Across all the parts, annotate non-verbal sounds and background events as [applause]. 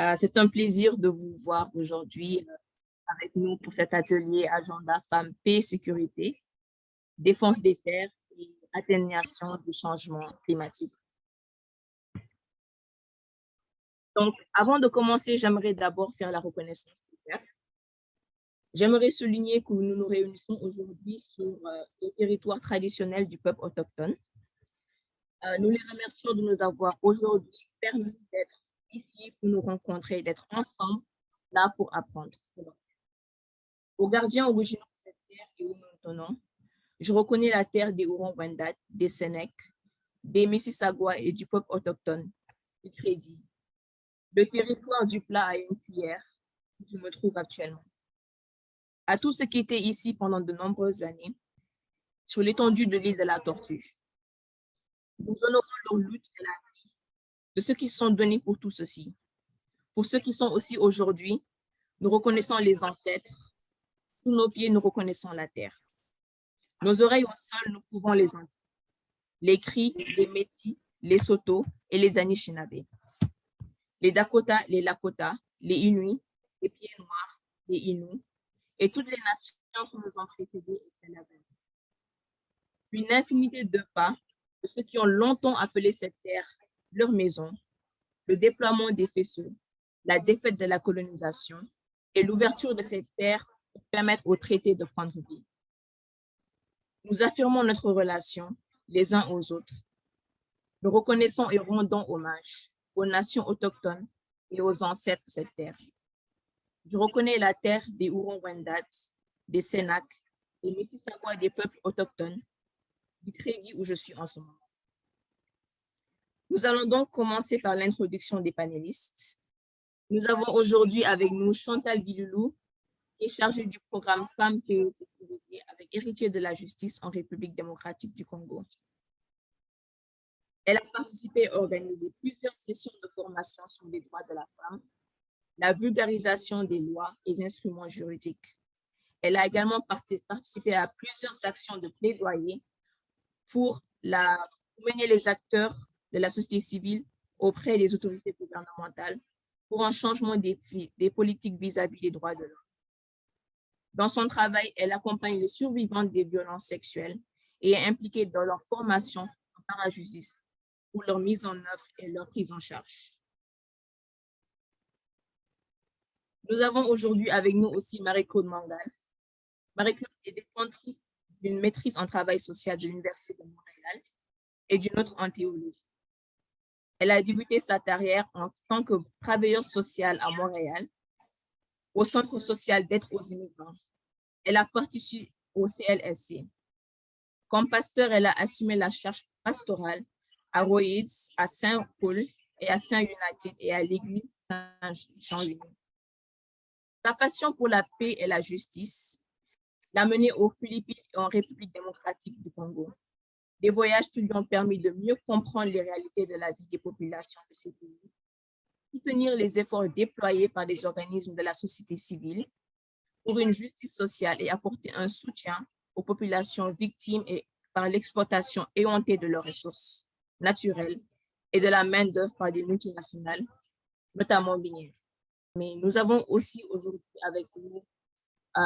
Euh, c'est un plaisir de vous voir aujourd'hui euh, avec nous pour cet atelier Agenda Femmes, Paix et Sécurité, Défense des terres et atténuation du changement climatique. Donc, avant de commencer, j'aimerais d'abord faire la reconnaissance des terres. J'aimerais souligner que nous nous réunissons aujourd'hui sur euh, le territoire traditionnel du peuple autochtone. nous les remercions de nous avoir aujourd'hui permis d'être ici pour nous rencontrer, d'être ensemble, là pour apprendre. Aux gardiens originaux de cette terre et où nous tenons, je reconnais la terre des Huron-Wendat, des Sénèques, des Mississauga et du peuple autochtone, du crédit. Le territoire du plat à une cuillère, où je me trouve actuellement. À tous ceux qui étaient ici pendant de nombreuses années, sur l'étendue de l'île de la Tortue. Nous honorons leur lutte et la de ceux qui sont donnés pour tout ceci. Pour ceux qui sont aussi aujourd'hui, nous reconnaissons les ancêtres. Sous nos pieds, nous reconnaissons la terre. Nos oreilles au sol, nous pouvons les entendre. Les cris, les Métis, les Soto et les Anishinaabe. Les Dakota, les Lakota, les Inuits, les Pieds Noirs, les Inuits et toutes les nations qui nous ont précédés Une infinité de pas de ceux qui ont longtemps appelé cette terre leur maison, le déploiement des faisceaux, la défaite de la colonisation et l'ouverture de cette terre pour permettre au traité de prendre vie. Nous affirmons notre relation les uns aux autres. Nous reconnaissons et rendons hommage aux nations autochtones et aux ancêtres de cette terre. Je reconnais la terre des Huron-Wendat, des Sénac, des Mississauga des peuples autochtones, du crédit où je suis en ce moment. Nous allons donc commencer par l'introduction des panélistes. Nous avons aujourd'hui avec nous Chantal Guiloulou, qui est chargée du programme Femmes, et Sécurité avec héritier de la justice en République démocratique du Congo. Elle a participé et organisé plusieurs sessions de formation sur les droits de la femme, la vulgarisation des lois et instruments juridiques. Elle a également participé à plusieurs actions de plaidoyer pour, la, pour mener les acteurs de la société civile auprès des autorités gouvernementales pour un changement des, politiques vis-à-vis des droits de l'homme. Dans son travail, elle accompagne les survivants des violences sexuelles et est impliquée dans leur formation en parajustice pour leur mise en œuvre et leur prise en charge. Nous avons aujourd'hui avec nous aussi Marie-Claude Mangal. Marie-Claude est détentrice d'une maîtrise en travail social de l'Université de Montréal et d'une autre en théologie. Elle a débuté sa carrière en tant que travailleuse sociale à Montréal, au Centre social d'aide aux immigrants. Elle a participé au CLSC. Comme pasteur, elle a assumé la charge pastorale à Royds, à Saint-Paul et à Saint-United et à l'église Saint-Jean-Louis. Sa passion pour la paix et la justice l'a menée aux Philippines et en République démocratique du Congo des voyages qui lui ont permis de mieux comprendre les réalités de la vie des populations de ces pays, soutenir les efforts déployés par les organismes de la société civile pour une justice sociale et apporter un soutien aux populations victimes et par l'exploitation éhontée de leurs ressources naturelles et de la main-d'œuvre par des multinationales, notamment minières. Mais nous avons aussi aujourd'hui avec nous euh,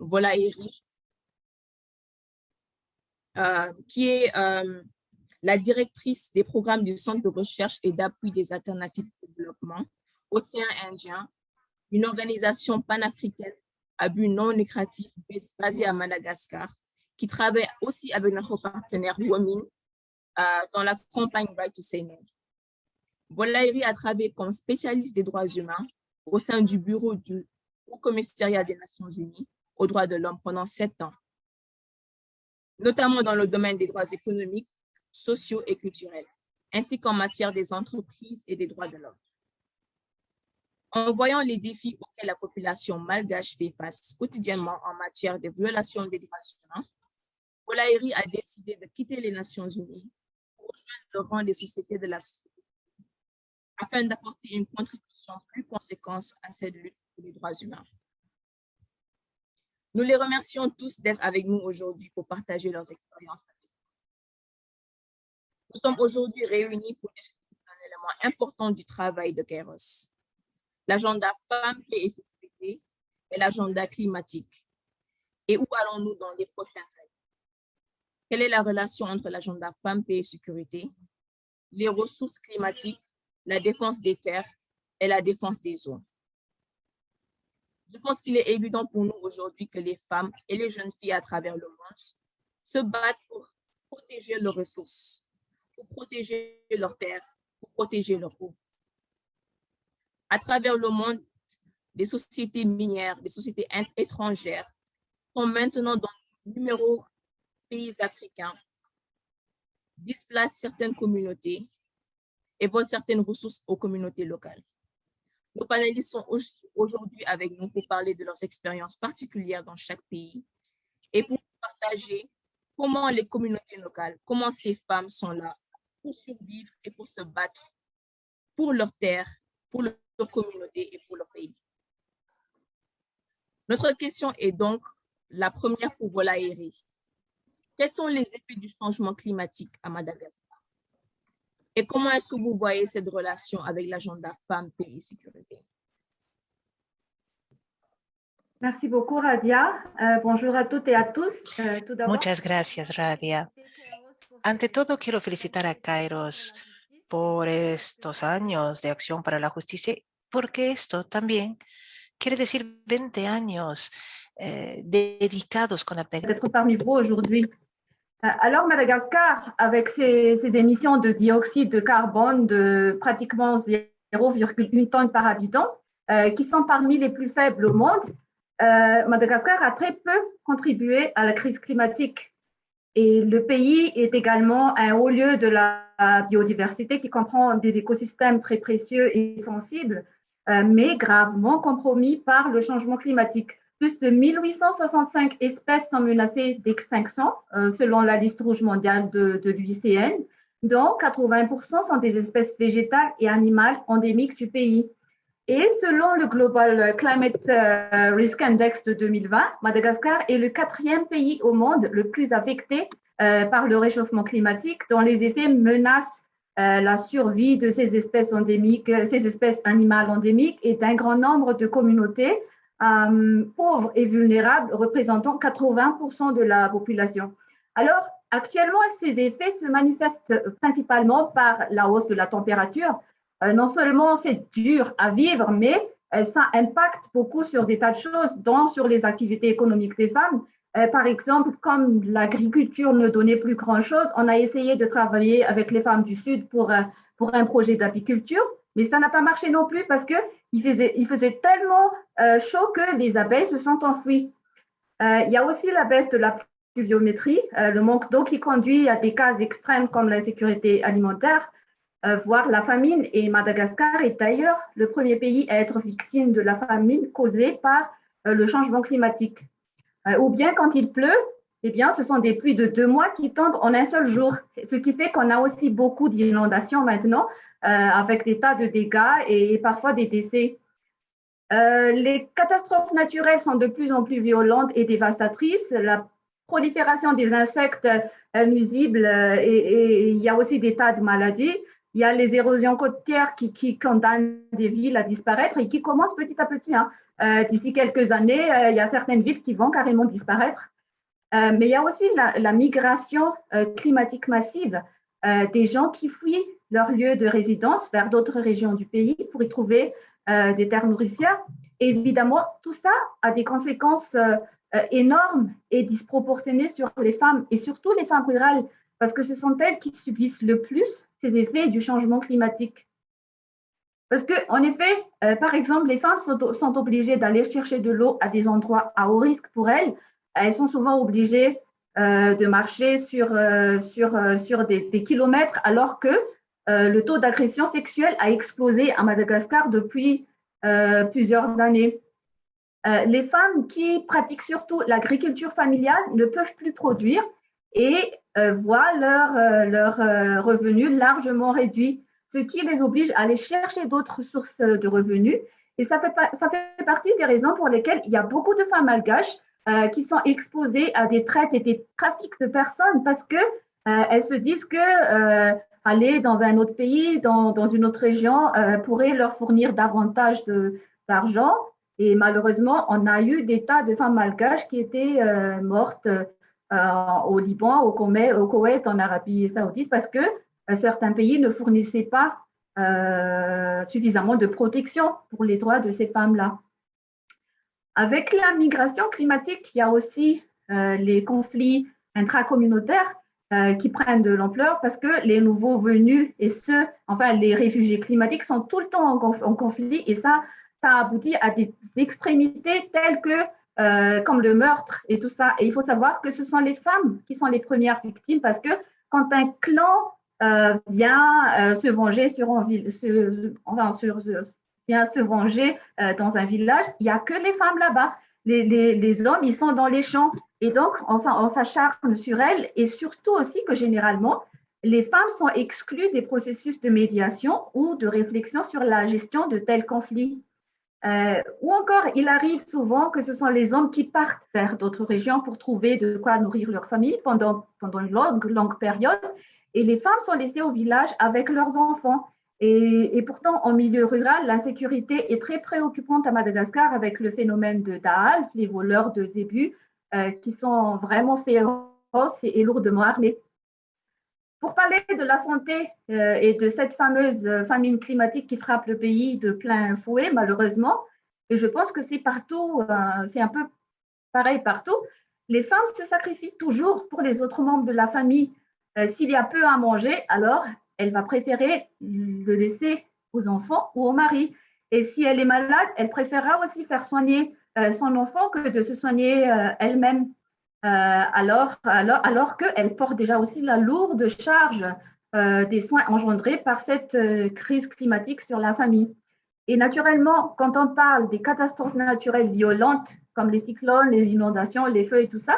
Volaïri euh, qui est euh, la directrice des programmes du Centre de recherche et d'appui des alternatives de développement, Océan Indien, une organisation panafricaine à but non lucratif basée à Madagascar, qui travaille aussi avec notre partenaire WOMIN euh, dans la campagne Right to Say No. Bolairi a travaillé comme spécialiste des droits humains au sein du bureau du Haut Commissariat des Nations Unies aux droits de l'homme pendant sept ans notamment dans le domaine des droits économiques, sociaux et culturels, ainsi qu'en matière des entreprises et des droits de l'homme. En voyant les défis auxquels la population malgache fait face quotidiennement en matière de violation des droits humains, Polairi a décidé de quitter les Nations Unies pour rejoindre le rang des sociétés de la société afin d'apporter une contribution plus conséquente à cette lutte pour les droits humains. Nous les remercions tous d'être avec nous aujourd'hui pour partager leurs expériences. Nous sommes aujourd'hui réunis pour discuter d'un élément important du travail de Kairos, l'agenda femmes, et sécurité et l'agenda climatique. Et où allons-nous dans les prochaines années? Quelle est la relation entre l'agenda femmes, paix et sécurité, les ressources climatiques, la défense des terres et la défense des eaux? Je pense qu'il est évident pour nous aujourd'hui que les femmes et les jeunes filles à travers le monde se battent pour protéger leurs ressources, pour protéger leurs terres, pour protéger leur eau. À travers le monde, des sociétés minières, des sociétés étrangères sont maintenant dans le numéro pays africains, displacent certaines communautés et volent certaines ressources aux communautés locales. Nos panélistes sont aujourd'hui avec nous pour parler de leurs expériences particulières dans chaque pays et pour partager comment les communautés locales, comment ces femmes sont là pour survivre et pour se battre pour leur terre, pour leur communauté et pour leur pays. Notre question est donc la première pour Volaïri. Quels sont les effets du changement climatique à Madagascar? Et comment est-ce que vous voyez cette relation avec l'agenda femmes, pays et sécurité? Merci beaucoup, Radia. Uh, bonjour a toutes et a tous. Uh, tout Muchas gracias, Radia. Ante todo, quiero felicitar a Kairos por estos años de acción para la justicia, porque esto también quiere decir 20 años eh, dedicados con la D'être parmi vous aujourd'hui. Euh, alors Madagascar, avec ses, émissions de dioxyde de carbone de pratiquement 0,1 tonne par habitant, euh, qui sont parmi les plus faibles au monde, euh, Madagascar a très peu contribué à la crise climatique. Et le pays est également un haut lieu de la biodiversité qui comprend des écosystèmes très précieux et sensibles, mais gravement compromis par le changement climatique. Plus de 1865 espèces sont menacées d'extinction euh, selon la liste rouge mondiale de, l'UICN, dont 80% sont des espèces végétales et animales endémiques du pays. Et selon le Global Climate euh, Risk Index de 2020, Madagascar est le quatrième pays au monde le plus affecté euh, par le réchauffement climatique, dont les effets menacent la survie de ces espèces endémiques, ces espèces animales endémiques et d'un grand nombre de communautés euh, pauvres et vulnérables représentant 80% de la population. Alors, actuellement, ces effets se manifestent principalement par la hausse de la température. Euh, non seulement c'est dur à vivre, mais euh, ça impacte beaucoup sur des tas de choses, dont sur les activités économiques des femmes. par exemple, comme l'agriculture ne donnait plus grand-chose, on a essayé de travailler avec les femmes du Sud pour, pour un projet d'apiculture, mais ça n'a pas marché non plus parce que il faisait, tellement euh, chaud que les abeilles se sont enfouies. Euh, il y a aussi la baisse de la pluviométrie, euh, le manque d'eau qui conduit à des cas extrêmes comme la sécurité alimentaire, voire la famine. Et Madagascar est d'ailleurs le premier pays à être victime de la famine causée par le changement climatique. ou bien quand il pleut, eh bien, ce sont des pluies de deux mois qui tombent en un seul jour, ce qui fait qu'on a aussi beaucoup d'inondations maintenant, euh, avec des tas de dégâts et parfois des décès. Euh, les catastrophes naturelles sont de plus en plus violentes et dévastatrices. La prolifération des insectes euh, nuisibles et, il y a aussi des tas de maladies. Il y a les érosions côtières qui, qui condamnent des villes à disparaître et qui commencent petit à petit. Hein. D'ici quelques années, il y a certaines villes qui vont carrément disparaître. Mais il y a aussi la, migration climatique massive des gens qui fuient leur lieu de résidence vers d'autres régions du pays pour y trouver euh, des terres nourricières. évidemment, tout ça a des conséquences euh, euh, énormes et disproportionnées sur les femmes et surtout les femmes rurales, parce que ce sont elles qui subissent le plus ces effets du changement climatique. Parce que, en effet, par exemple, les femmes sont obligées d'aller chercher de l'eau à des endroits à haut risque pour elles. Elles sont souvent obligées de marcher sur, sur, sur des, kilomètres, alors que euh, le taux d'agression sexuelle a explosé à Madagascar depuis euh, plusieurs années. Euh, les femmes qui pratiquent surtout l'agriculture familiale ne peuvent plus produire et voient leurs leur, revenus largement réduits, ce qui les oblige à aller chercher d'autres sources de revenus. Et ça fait, ça fait partie des raisons pour lesquelles il y a beaucoup de femmes malgaches qui sont exposées à des traites et des trafics de personnes parce que elles se disent que aller dans un autre pays, dans, une autre région, pourrait leur fournir davantage d'argent. Et malheureusement, on a eu des tas de femmes malgaches qui étaient mortes au Liban, au Koweït, au Koweït, en Arabie saoudite, parce que certains pays ne fournissaient pas suffisamment de protection pour les droits de ces femmes-là. Avec la migration climatique, il y a aussi les conflits intracommunautaires euh, qui prennent de l'ampleur parce que les nouveaux venus et ceux, enfin les réfugiés climatiques sont tout le temps en, conflit et ça, ça aboutit à des extrémités telles que euh, comme le meurtre et tout ça. Et il faut savoir que ce sont les femmes qui sont les premières victimes parce que quand un clan euh, vient se venger sur, enfin, sur, se venger dans un village, il n'y a que les femmes là-bas. Les, les, les, hommes, ils sont dans les champs. Et donc, on, s'acharne sur elles et surtout aussi que généralement, les femmes sont exclues des processus de médiation ou de réflexion sur la gestion de tels conflits. Euh, ou encore, il arrive souvent que ce sont les hommes qui partent vers d'autres régions pour trouver de quoi nourrir leur famille pendant, pendant une longue, longue période. Et les femmes sont laissées au village avec leurs enfants. Et, et pourtant, en milieu rural, l'insécurité est très préoccupante à Madagascar avec le phénomène de Daal, les voleurs de zébus, euh, qui sont vraiment féroces et, lourdement armés. Pour parler de la santé euh, et de cette fameuse famine climatique qui frappe le pays de plein fouet, malheureusement, et je pense que c'est partout, euh, c'est un peu pareil partout, les femmes se sacrifient toujours pour les autres membres de la famille. S'il y a peu à manger, alors elle va préférer le laisser aux enfants ou au mari. Et si elle est malade, elle préférera aussi faire soigner euh, son enfant que de se soigner euh, elle-même. Euh, alors, alors, alors qu'elle porte déjà aussi la lourde charge des soins engendrés par cette crise climatique sur la famille. Et naturellement, quand on parle des catastrophes naturelles violentes, comme les cyclones, les inondations, les feux et tout ça,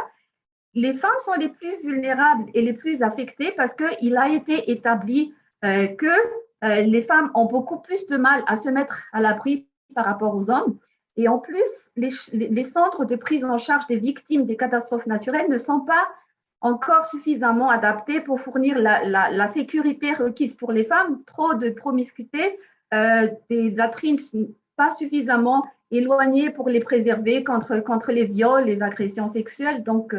les femmes sont les plus vulnérables et les plus affectées parce qu'il a été établi que les femmes ont beaucoup plus de mal à se mettre à l'abri par rapport aux hommes et en plus, les, centres de prise en charge des victimes des catastrophes naturelles ne sont pas encore suffisamment adaptés pour fournir la, sécurité requise pour les femmes. Trop de promiscuité, euh, des latrines pas suffisamment éloignées pour les préserver contre, contre les viols, les agressions sexuelles. Donc,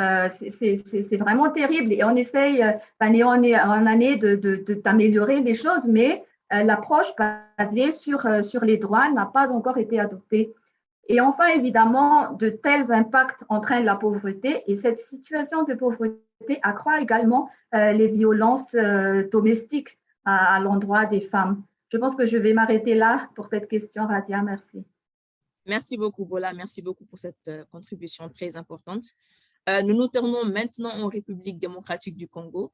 euh, euh, c'est vraiment terrible. Et on essaye, on est en année d'améliorer de, les choses, mais euh, l'approche basée sur, euh, les droits n'a pas encore été adoptée. Et enfin, évidemment, de tels impacts entraînent la pauvreté et cette situation de pauvreté accroît également euh, les violences domestiques à, l'endroit des femmes. Je pense que je vais m'arrêter là pour cette question, Radia. Merci. Merci beaucoup, Bola. Merci beaucoup pour cette contribution très importante. Nous nous tournons maintenant en République démocratique du Congo.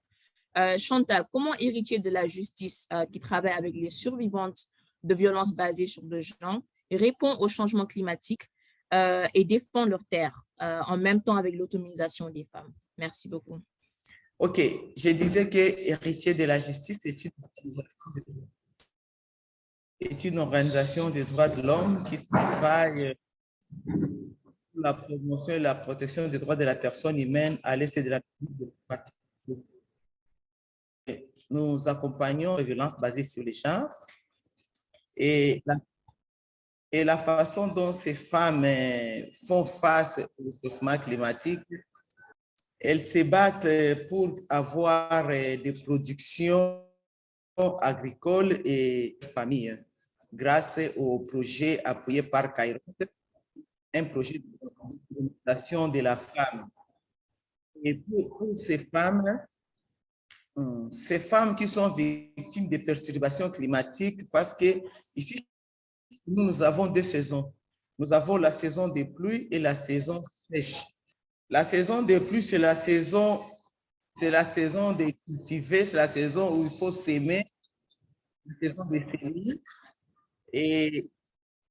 Euh, Chantal, comment héritier de la justice euh, qui travaille avec les survivantes de violences basées sur le genre répond au changement climatique euh, et défend leur terre en même temps avec l'autonomisation des femmes? Merci beaucoup. OK. Je disais que héritier de la justice est une, organisation des droits de l'homme qui travaille la promotion et la protection des droits de la personne humaine à l'est de la nous accompagnons les violences basées sur les genres et la, et la façon dont ces femmes euh, font face au changement climatique. Elles se battent pour avoir euh, des productions agricoles et familles grâce au projet appuyé par Kairos, un projet de de la femme. Et pour ces femmes, Hmm. ces femmes qui sont victimes de perturbations climatiques parce que ici, nous, nous avons deux saisons. Nous avons la saison des pluies et la saison sèche. La saison des pluies, c'est la saison, c'est la saison de cultiver, c'est la saison où il faut s'aimer, la saison des semis. Et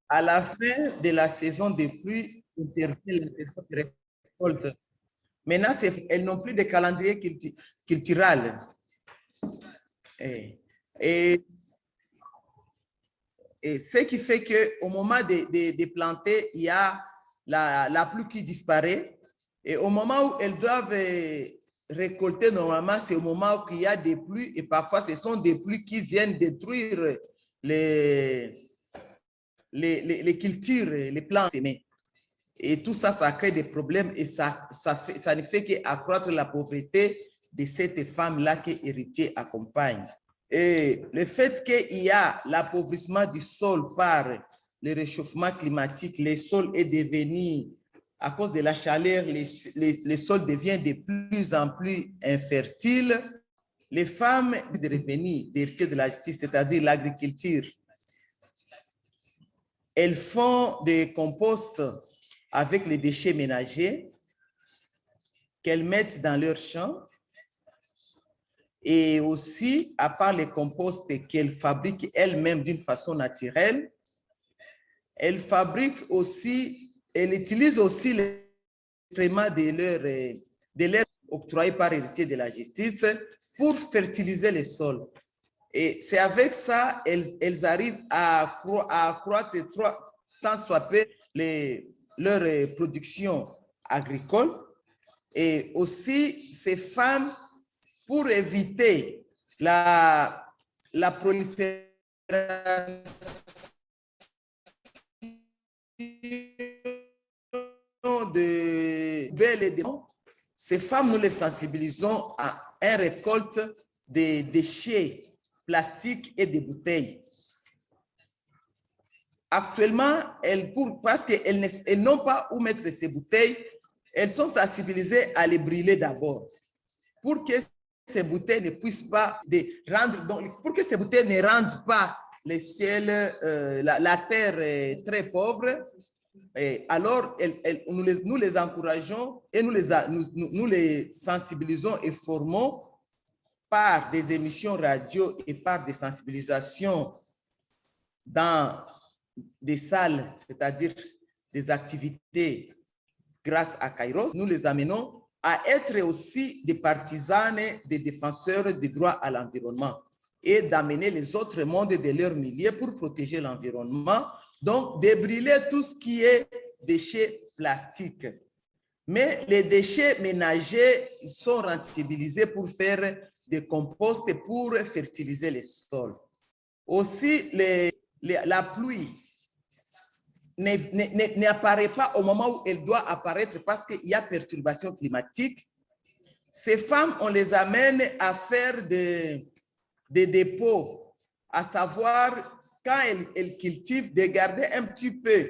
à la fin de la saison des pluies, intervient la saison de récolte. Maintenant, elles n'ont plus de calendrier culturel. Et, et, et, ce qui fait qu'au moment de, de, planter, il y a la, la, pluie qui disparaît. Et au moment où elles doivent récolter normalement, c'est au moment où il y a des pluies et parfois ce sont des pluies qui viennent détruire les, les, les, les cultures, les plants semés. Et tout ça, ça crée des problèmes et ça, ça, ne fait qu'accroître la pauvreté de cette femme-là que héritier accompagne. Et le fait qu'il y a l'appauvrissement du sol par le réchauffement climatique, le sol est devenu, à cause de la chaleur, les, les, le sol devient de plus en plus infertile. Les femmes de revenus d'héritier de la justice, c'est-à-dire l'agriculture, elles font des composts avec les déchets ménagers qu'elles mettent dans leurs champs et aussi, à part les composts qu'elles fabriquent elles-mêmes d'une façon naturelle, elles fabriquent aussi, elles utilisent aussi les excréments de leur, de leur octroyés par héritier de la justice pour fertiliser les sols. Et c'est avec ça elles, elles arrivent à, accroître tant soit peu les, leur production agricole. Et aussi, ces femmes pour éviter la, la prolifération de belles et de ces femmes, nous les sensibilisons à une récolte des déchets plastiques et des bouteilles. Actuellement, elles, pour, parce qu'elles n'ont pas où mettre ces bouteilles, elles sont sensibilisées à les brûler d'abord pour que ces bouteilles ne puissent pas de rendre, donc, pour que ces bouteilles ne rendent pas le ciel, euh, la, la, terre très pauvre, et alors nous, les, nous, les, encourageons et nous les, nous, nous les sensibilisons et formons par des émissions radio et par des sensibilisations dans des salles, c'est-à-dire des activités grâce à Kairos, nous les amenons à être aussi des partisanes, des défenseurs des droits à l'environnement et d'amener les autres mondes de leur milieu pour protéger l'environnement. Donc, de brûler tout ce qui est déchets plastiques. Mais les déchets ménagers sont rentabilisés pour faire des composts et pour fertiliser les sols. Aussi, la pluie n'apparaît pas au moment où elle doit apparaître parce qu'il y a perturbation climatique. Ces femmes, on les amène à faire des, des dépôts, à savoir quand elles, elles, cultivent, de garder un petit peu,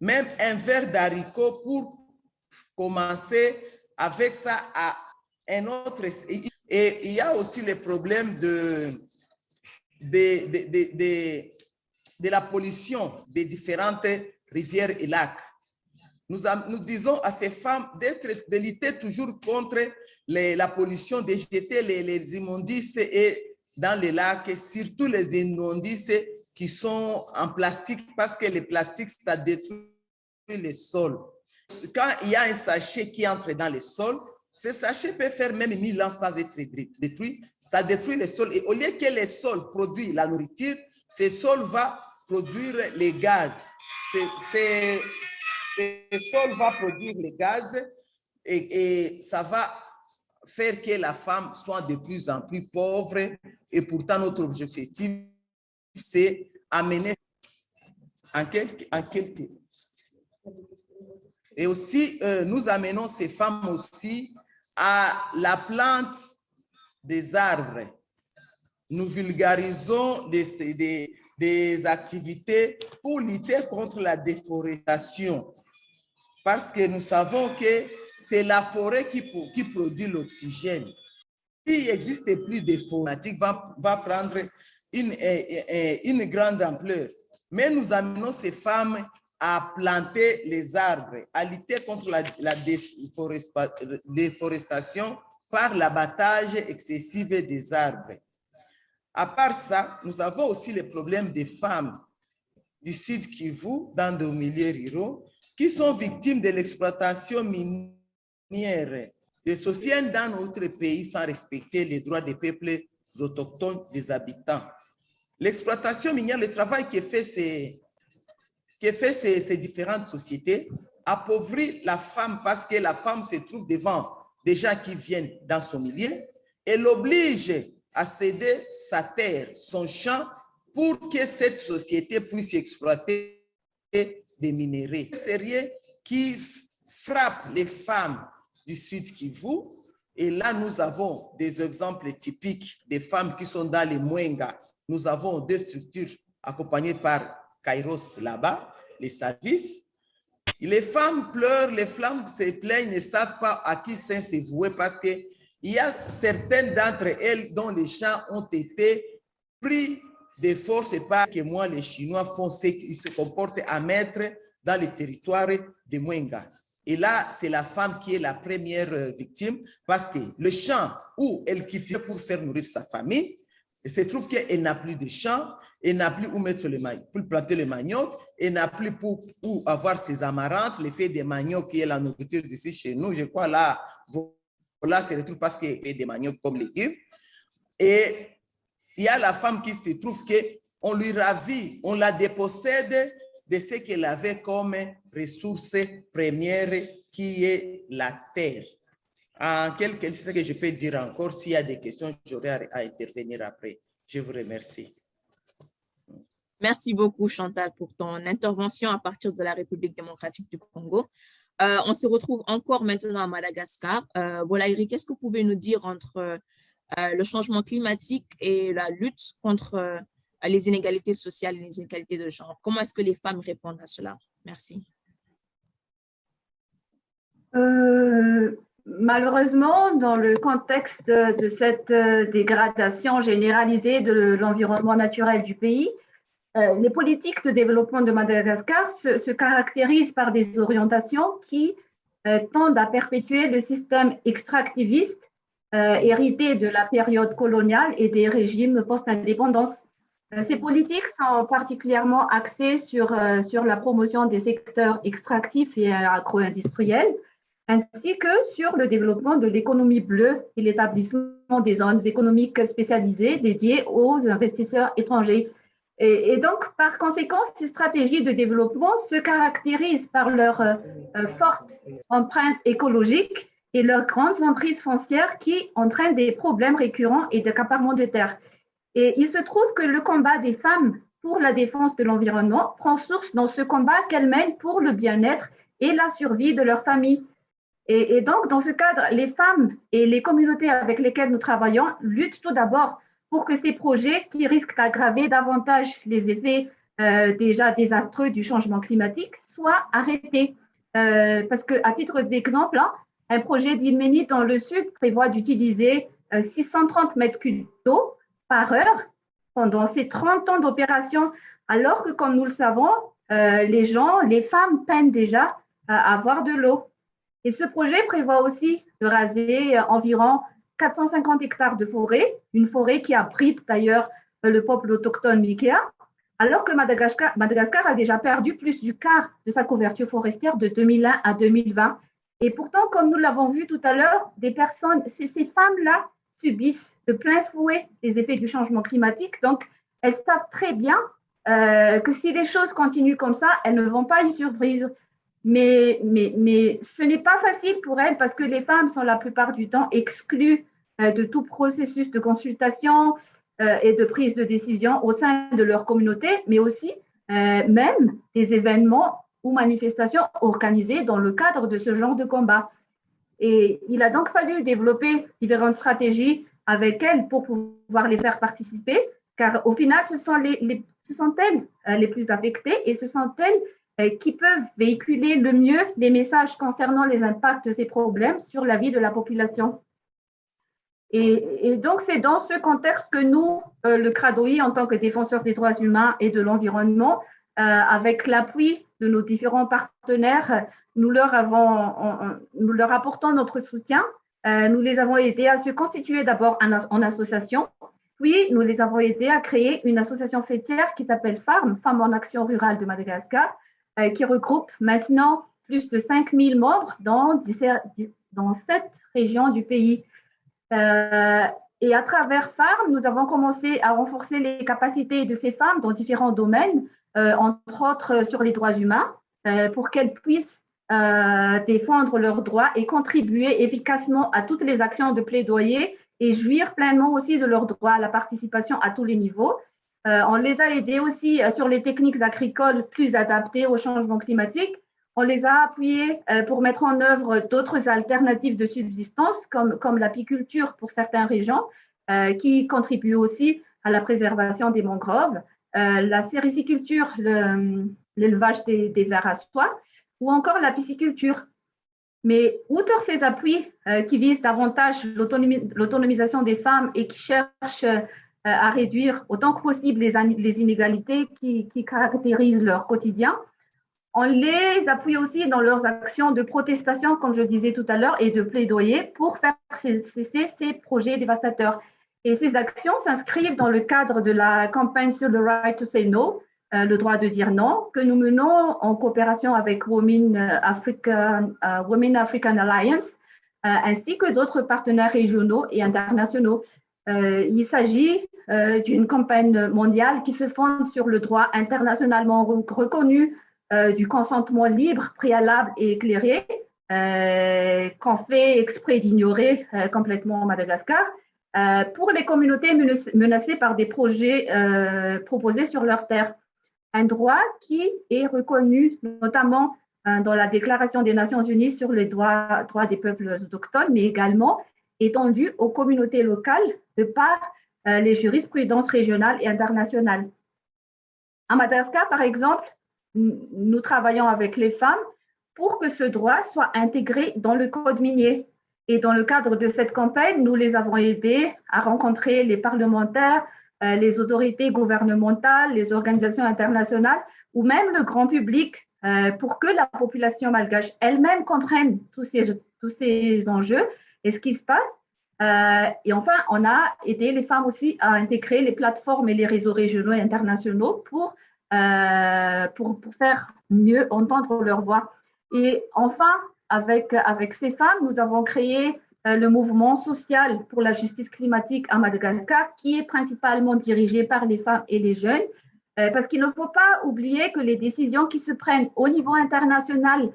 même un verre d'haricot pour commencer avec ça à un autre. Et il y a aussi le problème de, de, de, de, de la pollution des différentes rivières et lacs. Nous, nous disons à ces femmes de lutter toujours contre la pollution, de jeter les, les, immondices et dans les lacs, surtout les immondices qui sont en plastique, parce que le plastique, ça détruit les sols. Quand il y a un sachet qui entre dans le sol, ce sachet peut faire même 1000 ans sans être détruit. Ça détruit les sols. Et au lieu que les sols produisent la nourriture, ce sol va produire les gaz. Ce sol va produire les gaz et, et, ça va faire que la femme soit de plus en plus pauvre. Et pourtant, notre objectif, c'est amener en quelque, en quelque. Et aussi, euh, nous amenons ces femmes aussi à la plante des arbres. Nous vulgarisons des, activités pour lutter contre la déforestation. Parce que nous savons que c'est la forêt qui, produit l'oxygène. S'il n'existe plus de forêt, va, va prendre une grande ampleur. Mais nous amenons ces femmes à planter les arbres, à lutter contre la, déforestation par l'abattage excessif des arbres. À part ça, nous avons aussi le problème des femmes du Sud Kivu, dans nos milieux ruraux, qui sont victimes de l'exploitation minière des sociétés dans notre pays sans respecter les droits des peuples autochtones des habitants. L'exploitation minière, le travail que fait ces, que fait ces, différentes sociétés appauvrit la femme parce que la femme se trouve devant des gens qui viennent dans son milieu et l'oblige à céder sa terre, son champ, pour que cette société puisse exploiter des minéraux sérieux qui frappent les femmes du Sud Kivu. Et là, nous avons des exemples typiques des femmes qui sont dans les Mwenga. Nous avons deux structures accompagnées par Kairos là-bas, les services. Les femmes pleurent, les femmes se plaignent, ne savent pas à qui saint se vouer parce qu'il y a certaines d'entre elles dont les champs ont été pris de force et pas que moi, les Chinois font ce qu'ils se comportent à mettre dans le territoire de Mwenga. Et là, c'est la femme qui est la première euh, victime parce que le champ où elle quittait pour faire nourrir sa famille, il se trouve qu'elle n'a plus de champ, elle n'a plus où mettre le pour planter le manioc, elle n'a plus pour avoir ses amarantes, l'effet des manioc qui est la nourriture d'ici chez nous. Je crois là, voilà, se retrouve parce qu'il y a des manioc comme légumes. Et il y a la femme qui se trouve qu'on lui ravit, on la dépossède de ce qu'elle avait comme ressource première qui est la terre. En quelque sorte, que je peux dire encore, s'il y a des questions, j'aurai à intervenir après. Je vous remercie. Merci beaucoup, Chantal, pour ton intervention à partir de la République démocratique du Congo. Euh, on se retrouve encore maintenant à Madagascar. Euh, voilà, Eric, qu'est-ce que vous pouvez nous dire entre euh, le changement climatique et la lutte contre euh, les inégalités sociales et les inégalités de genre? Comment est-ce que les femmes répondent à cela? Merci. Malheureusement, dans le contexte de cette dégradation généralisée de l'environnement naturel du pays, les politiques de développement de Madagascar se, se caractérisent par des orientations qui tendent à perpétuer le système extractiviste hérité de la période coloniale et des régimes post-indépendance. Euh, ces politiques sont particulièrement axées sur, euh, sur la promotion des secteurs extractifs et agro-industriels, ainsi que sur le développement de l'économie bleue et l'établissement des zones économiques spécialisées dédiées aux investisseurs étrangers. Et, donc, par conséquent, ces stratégies de développement se caractérisent par leur euh, forte empreinte écologique et leurs grandes emprises foncières qui entraînent des problèmes récurrents et d'accaparement de terres. Et il se trouve que le combat des femmes pour la défense de l'environnement prend source dans ce combat qu'elles mènent pour le bien-être et la survie de leur famille. Et, donc, dans ce cadre, les femmes et les communautés avec lesquelles nous travaillons luttent tout d'abord pour que ces projets qui risquent d'aggraver davantage les effets euh, déjà désastreux du changement climatique soient arrêtés. Euh, parce que, à titre d'exemple, hein, un projet d'Ilménite dans le sud prévoit d'utiliser 630 euh, mètres cubes d'eau par heure pendant ces 30 ans d'opération, alors que, comme nous le savons, les gens, les femmes peinent déjà à avoir de l'eau. Et ce projet prévoit aussi de raser environ 450 hectares de forêt, une forêt qui abrite d'ailleurs le peuple autochtone Mikea, alors que Madagascar, Madagascar, a déjà perdu plus du quart de sa couverture forestière de 2001 à 2020. Et pourtant, comme nous l'avons vu tout à l'heure, des personnes, ces femmes-là subissent de plein fouet les effets du changement climatique. Donc, elles savent très bien euh, que si les choses continuent comme ça, elles ne vont pas y survivre. Mais, mais, mais ce n'est pas facile pour elles parce que les femmes sont la plupart du temps exclues euh, de tout processus de consultation euh, et de prise de décision au sein de leur communauté, mais aussi même des événements ou manifestations organisées dans le cadre de ce genre de combat. Et il a donc fallu développer différentes stratégies avec elles pour pouvoir les faire participer, car au final, ce sont, ce sont elles euh, les plus affectées et ce sont elles euh, qui peuvent véhiculer le mieux les messages concernant les impacts de ces problèmes sur la vie de la population. Et, donc, c'est dans ce contexte que nous, euh, le CRADOI, en tant que défenseur des droits humains et de l'environnement, avec l'appui de nos différents partenaires, nous leur, avons, nous leur apportons notre soutien. Euh, nous les avons aidés à se constituer d'abord en, association, puis nous les avons aidés à créer une association fêtière qui s'appelle FARM, Femmes en Action Rurale de Madagascar, euh, qui regroupe maintenant plus de 5000 membres dans sept régions du pays. Euh, et à travers FARM, nous avons commencé à renforcer les capacités de ces femmes dans différents domaines, entre autres sur les droits humains, pour qu'elles puissent défendre leurs droits et contribuer efficacement à toutes les actions de plaidoyer et jouir pleinement aussi de leurs droits à la participation à tous les niveaux. on les a aidés aussi sur les techniques agricoles plus adaptées au changement climatique on les a appuyés euh, pour mettre en œuvre d'autres alternatives de subsistance, comme, l'apiculture pour certaines régions, euh, qui contribuent aussi à la préservation des mangroves, euh, la sériciculture, l'élevage des, vers à soie, ou encore la pisciculture. Mais outre ces appuis qui visent davantage l'autonomisation des femmes et qui cherchent à réduire autant que possible les, inégalités qui caractérisent leur quotidien, on les appuie aussi dans leurs actions de protestation, comme je disais tout à l'heure, et de plaidoyer pour faire cesser ces projets dévastateurs. Et ces actions s'inscrivent dans le cadre de la campagne sur le right to say no, euh, le droit de dire non, que nous menons en coopération avec Women African, euh, Women African Alliance, euh, ainsi que d'autres partenaires régionaux et internationaux. il s'agit d'une campagne mondiale qui se fonde sur le droit internationalement reconnu euh, du consentement libre, préalable et éclairé euh, qu'on fait exprès d'ignorer euh, complètement Madagascar pour les communautés menacées par des projets proposés sur leur terre. Un droit qui est reconnu notamment dans la Déclaration des Nations Unies sur les droits, droits des peuples autochtones, mais également étendu aux communautés locales de par les jurisprudences régionales et internationales. À Madagascar, par exemple, nous travaillons avec les femmes pour que ce droit soit intégré dans le code minier. Et dans le cadre de cette campagne, nous les avons aidés à rencontrer les parlementaires, euh, les autorités gouvernementales, les organisations internationales ou même le grand public euh, pour que la population malgache elle-même comprenne tous ces, tous ces enjeux et ce qui se passe. Euh, et enfin, on a aidé les femmes aussi à intégrer les plateformes et les réseaux régionaux et internationaux pour euh, pour, pour, faire mieux entendre leur voix. Et enfin, avec, avec ces femmes, nous avons créé euh, le mouvement social pour la justice climatique à Madagascar, qui est principalement dirigé par les femmes et les jeunes, euh, parce qu'il ne faut pas oublier que les décisions qui se prennent au niveau international,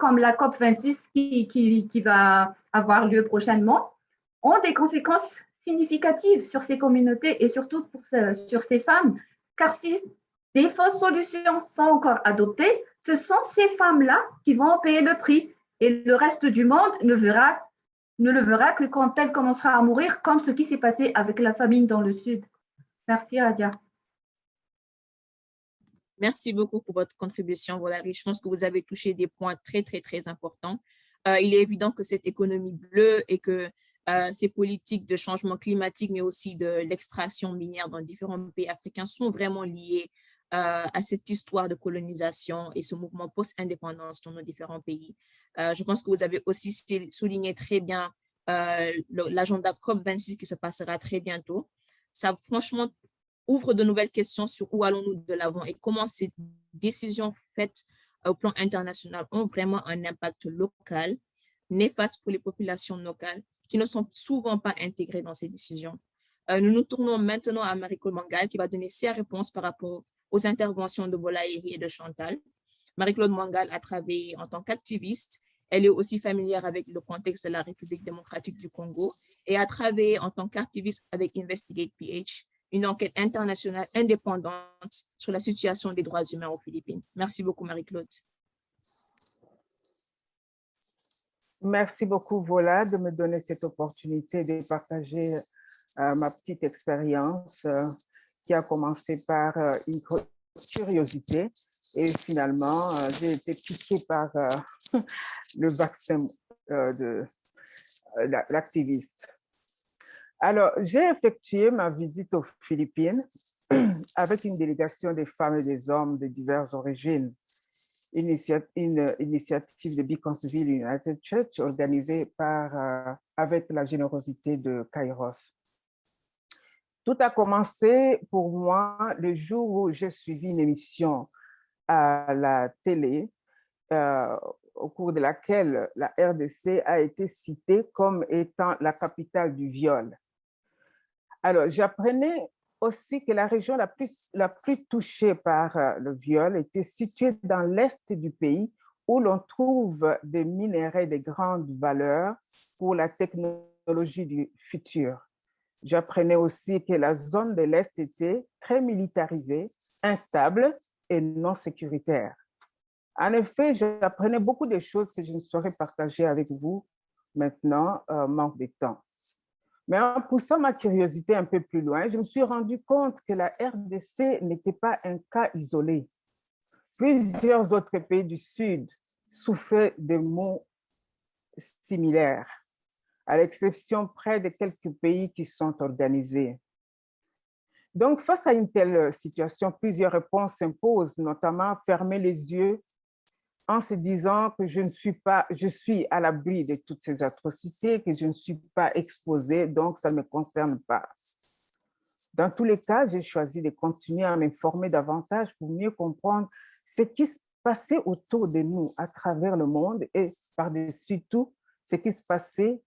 comme la COP26 qui, qui, qui, va avoir lieu prochainement, ont des conséquences significatives sur ces communautés et surtout pour sur ces femmes. Car si des fausses solutions sont encore adoptées, ce sont ces femmes-là qui vont payer le prix et le reste du monde ne, le verra que quand elle commencera à mourir, comme ce qui s'est passé avec la famine dans le Sud. Merci, Adia. Merci beaucoup pour votre contribution, Valérie. Je pense que vous avez touché des points très, très, très importants. Euh, il est évident que cette économie bleue et que euh, ces politiques de changement climatique, mais aussi de l'extraction minière dans différents pays africains sont vraiment liées euh, à cette histoire de colonisation et ce mouvement post-indépendance dans nos différents pays. Euh, je pense que vous avez aussi souligné très bien euh, l'agenda COP26 qui se passera très bientôt. Ça, franchement, ouvre de nouvelles questions sur où allons-nous de l'avant et comment ces décisions faites au plan international ont vraiment un impact local, néfaste pour les populations locales qui ne sont souvent pas intégrées dans ces décisions. nous nous tournons maintenant à Mariko Mangal qui va donner ses réponses par rapport aux interventions de Bolaïri et de Chantal. Marie-Claude Mangal a travaillé en tant qu'activiste. Elle est aussi familière avec le contexte de la République démocratique du Congo et a travaillé en tant qu'activiste avec Investigate PH, une enquête internationale indépendante sur la situation des droits humains aux Philippines. Merci beaucoup, Marie-Claude. Merci beaucoup, Vola, de me donner cette opportunité de partager euh, ma petite expérience euh, qui a commencé par euh, une curiosité et finalement, euh, j'ai été piquée par euh, [laughs] le vaccin de l'activiste. Alors, j'ai effectué ma visite aux Philippines [clears throat] avec une délégation des femmes et des hommes de diverses origines, une initiative de Beaconsville United Church organisée par, avec la générosité de Kairos. Tout a commencé pour moi le jour où j'ai suivi une émission à la télé euh, au cours de laquelle la RDC a été citée comme étant la capitale du viol. Alors, j'apprenais aussi que la région la plus, la plus touchée par euh, le viol était située dans l'est du pays où l'on trouve des minéraux de grande valeur pour la technologie du futur. J'apprenais aussi que la zone de l'Est était très militarisée, instable et non sécuritaire. En effet, j'apprenais beaucoup de choses que je ne saurais partager avec vous maintenant, euh, manque de temps. Mais en poussant ma curiosité un peu plus loin, je me suis rendu compte que la RDC n'était pas un cas isolé. Plusieurs autres pays du Sud souffraient de maux similaires, à l'exception près de quelques pays qui sont organisés. Donc, face à une telle situation, plusieurs réponses s'imposent, notamment fermer les yeux en se disant que je ne suis pas, je suis à l'abri de toutes ces atrocités, que je ne suis pas exposée, donc ça ne me concerne pas. Dans tous les cas, j'ai choisi de continuer à m'informer davantage pour mieux comprendre ce qui se passait autour de nous à travers le monde et par-dessus tout, ce qui se passait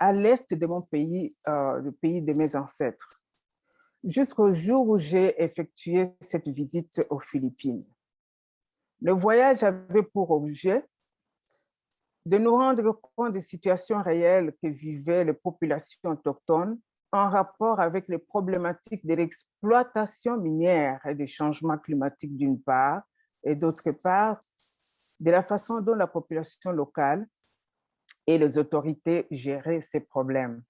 à l'est de mon pays, euh, le pays de mes ancêtres, jusqu'au jour où j'ai effectué cette visite aux Philippines. Le voyage avait pour objet de nous rendre compte des situations réelles que vivaient les populations autochtones en rapport avec les problématiques de l'exploitation minière et des changements climatiques d'une part, et d'autre part, de la façon dont la population locale et les autorités géraient ces problèmes.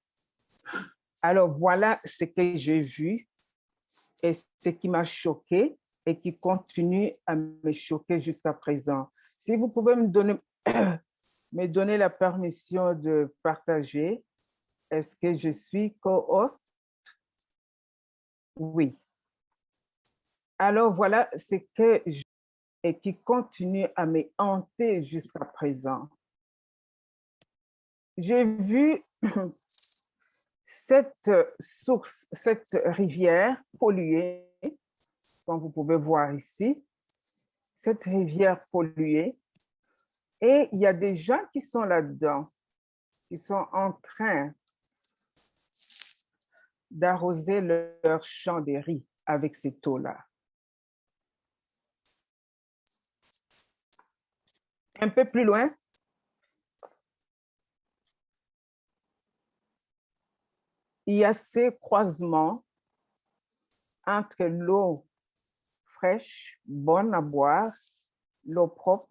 Alors voilà ce que j'ai vu et ce qui m'a choqué et qui continue à me choquer jusqu'à présent. Si vous pouvez me donner, [coughs] me donner la permission de partager, est-ce que je suis co-host? Oui. Alors voilà ce que je, et qui continue à me hanter jusqu'à présent. J'ai vu cette source, cette rivière polluée comme vous pouvez voir ici, cette rivière polluée. Et il y a des gens qui sont là-dedans, qui sont en train d'arroser leur champ de riz avec cette eau-là. Un peu plus loin, il y a ces croisements entre l'eau fraîche, bonne à boire, l'eau propre,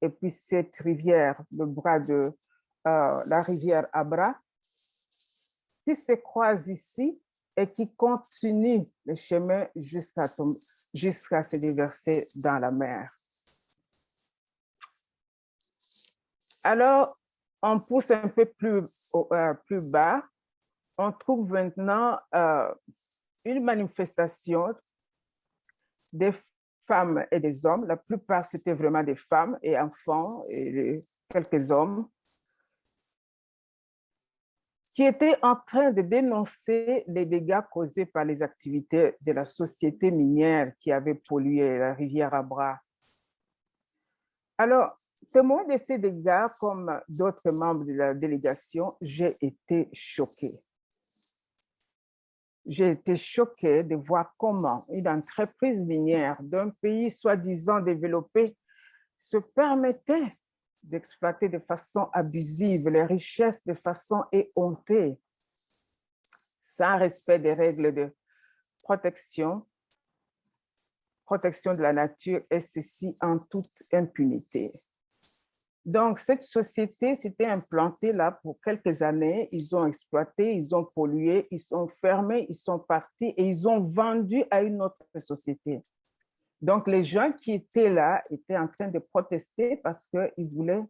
et puis cette rivière, le bras de euh, la rivière Abra, qui se croise ici et qui continue le chemin jusqu'à se déverser dans la mer. Alors, on pousse un peu plus, euh, plus bas, on trouve maintenant euh, une manifestation des femmes et des hommes. La plupart, c'était vraiment des femmes et enfants et quelques hommes qui étaient en train de dénoncer les dégâts causés par les activités de la société minière qui avait pollué la rivière Abra. Alors, témoin de ces dégâts, comme d'autres membres de la délégation, j'ai été choquée j'ai été choquée de voir comment une entreprise minière d'un pays soi-disant développé se permettait d'exploiter de façon abusive les richesses de façon éhontée, sans respect des règles de protection, protection de la nature, et ceci en toute impunité. Donc, cette société s'était implantée là pour quelques années. Ils ont exploité, ils ont pollué, ils sont fermés, ils sont partis et ils ont vendu à une autre société. Donc, les gens qui étaient là étaient en train de protester parce qu'ils voulaient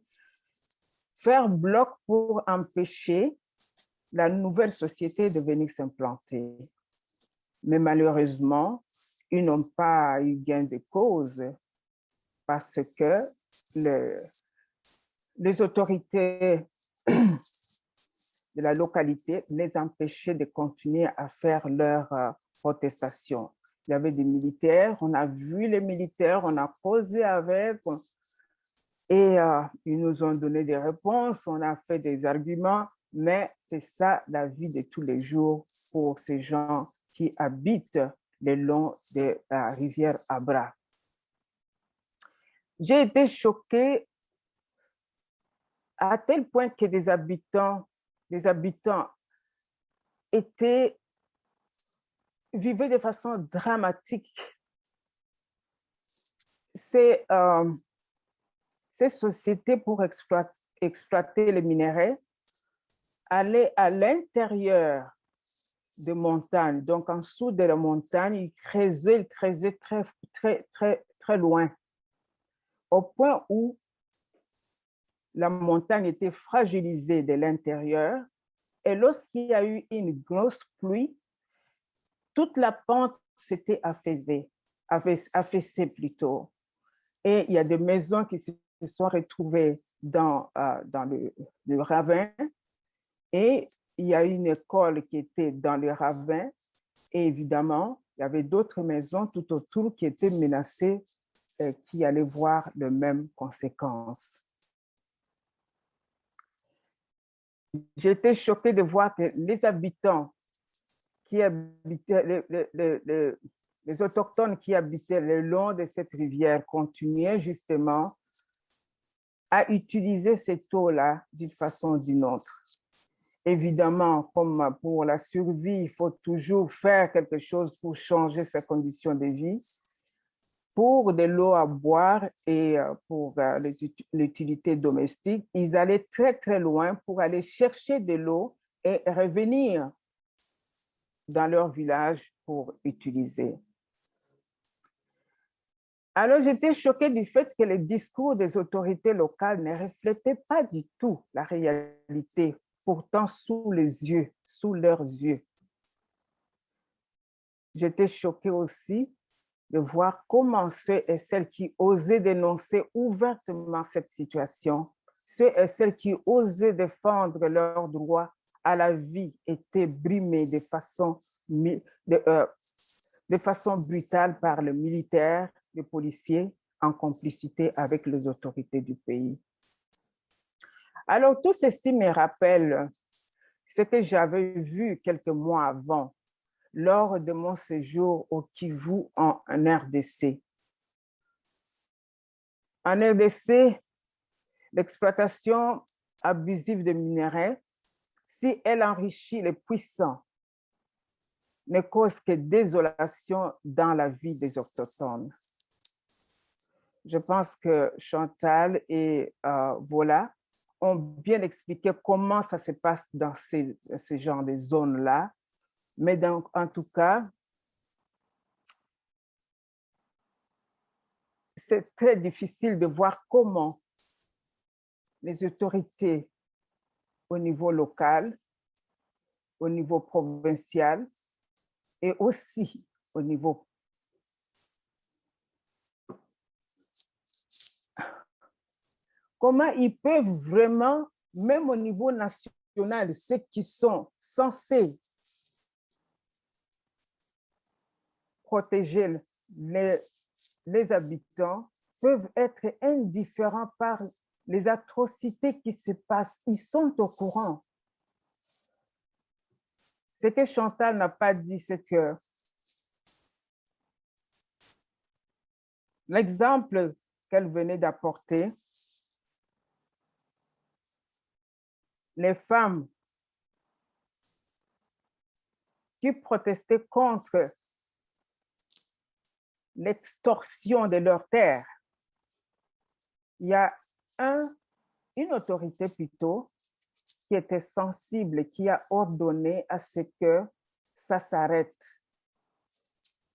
faire bloc pour empêcher la nouvelle société de venir s'implanter. Mais malheureusement, ils n'ont pas eu gain de cause parce que le, les autorités de la localité les empêchaient de continuer à faire leur euh, protestation. Il y avait des militaires, on a vu les militaires, on a posé avec, et euh, ils nous ont donné des réponses, on a fait des arguments, mais c'est ça la vie de tous les jours pour ces gens qui habitent le long de la rivière Abra. J'ai été choquée à tel point que des habitants, des habitants étaient, vivaient de façon dramatique. Ces, euh, ces sociétés pour exploiter, les minéraux allaient à l'intérieur de montagnes, donc en dessous de la montagne, ils creusaient, ils creusaient très, très, très, très loin, au point où la montagne était fragilisée de l'intérieur. Et lorsqu'il y a eu une grosse pluie, toute la pente s'était affaissée, affaissée plutôt. Et il y a des maisons qui se sont retrouvées dans, euh, dans le, le, ravin. Et il y a une école qui était dans le ravin. Et évidemment, il y avait d'autres maisons tout autour qui étaient menacées, et qui allaient voir les mêmes conséquences. J'étais choquée de voir que les habitants qui habitaient, les, les, autochtones qui habitaient le long de cette rivière continuaient justement à utiliser cette eau-là d'une façon ou d'une autre. Évidemment, comme pour la survie, il faut toujours faire quelque chose pour changer ses conditions de vie pour de l'eau à boire et euh, pour euh, l'utilité domestique, ils allaient très, très loin pour aller chercher de l'eau et revenir dans leur village pour utiliser. Alors, j'étais choquée du fait que les discours des autorités locales ne reflétaient pas du tout la réalité, pourtant sous les yeux, sous leurs yeux. J'étais choquée aussi de voir comment ceux et celles qui osaient dénoncer ouvertement cette situation, ceux et celles qui osaient défendre leurs droits à la vie étaient brimés de façon, de, euh, de façon brutale par le militaire, les policiers, en complicité avec les autorités du pays. Alors, tout ceci me rappelle ce que j'avais vu quelques mois avant lors de mon séjour au Kivu en RDC. En RDC, l'exploitation abusive de minerais, si elle enrichit les puissants, ne cause que désolation dans la vie des autochtones. Je pense que Chantal et euh, Vola ont bien expliqué comment ça se passe dans ces, ces genres de zones-là mais donc, en tout cas, c'est très difficile de voir comment les autorités au niveau local, au niveau provincial et aussi au niveau comment ils peuvent vraiment, même au niveau national, ceux qui sont censés protéger les, habitants peuvent être indifférents par les atrocités qui se passent. Ils sont au courant. Ce que Chantal n'a pas dit, c'est que l'exemple qu'elle venait d'apporter, les femmes qui protestaient contre l'extorsion de leurs terres. Il y a un, une autorité plutôt qui était sensible, qui a ordonné à ce que ça s'arrête.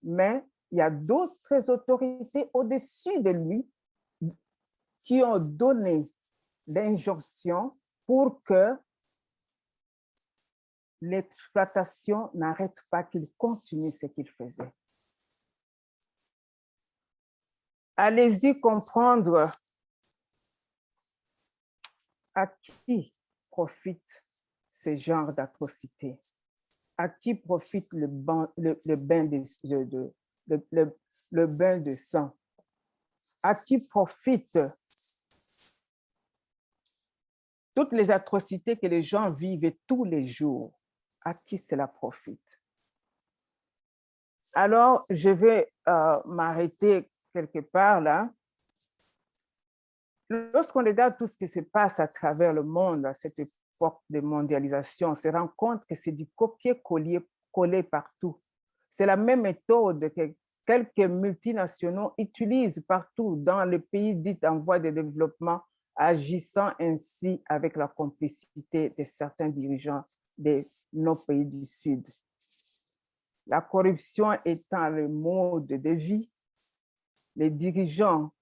Mais il y a d'autres autorités au-dessus de lui qui ont donné l'injonction pour que l'exploitation n'arrête pas, qu'il continue ce qu'il faisait. Allez-y comprendre à qui profite ce genre d'atrocité, à qui profite le, bain, de sang, à qui profite toutes les atrocités que les gens vivent tous les jours, à qui cela profite? Alors, je vais euh, m'arrêter quelque part là. lorsqu'on regarde tout ce qui se passe à travers le monde à cette époque de mondialisation, on se rend compte que c'est du copier-coller collé partout. C'est la même méthode que quelques multinationaux utilisent partout dans les pays dits en voie de développement, agissant ainsi avec la complicité de certains dirigeants de nos pays du Sud. La corruption étant le mode de vie, les dirigeants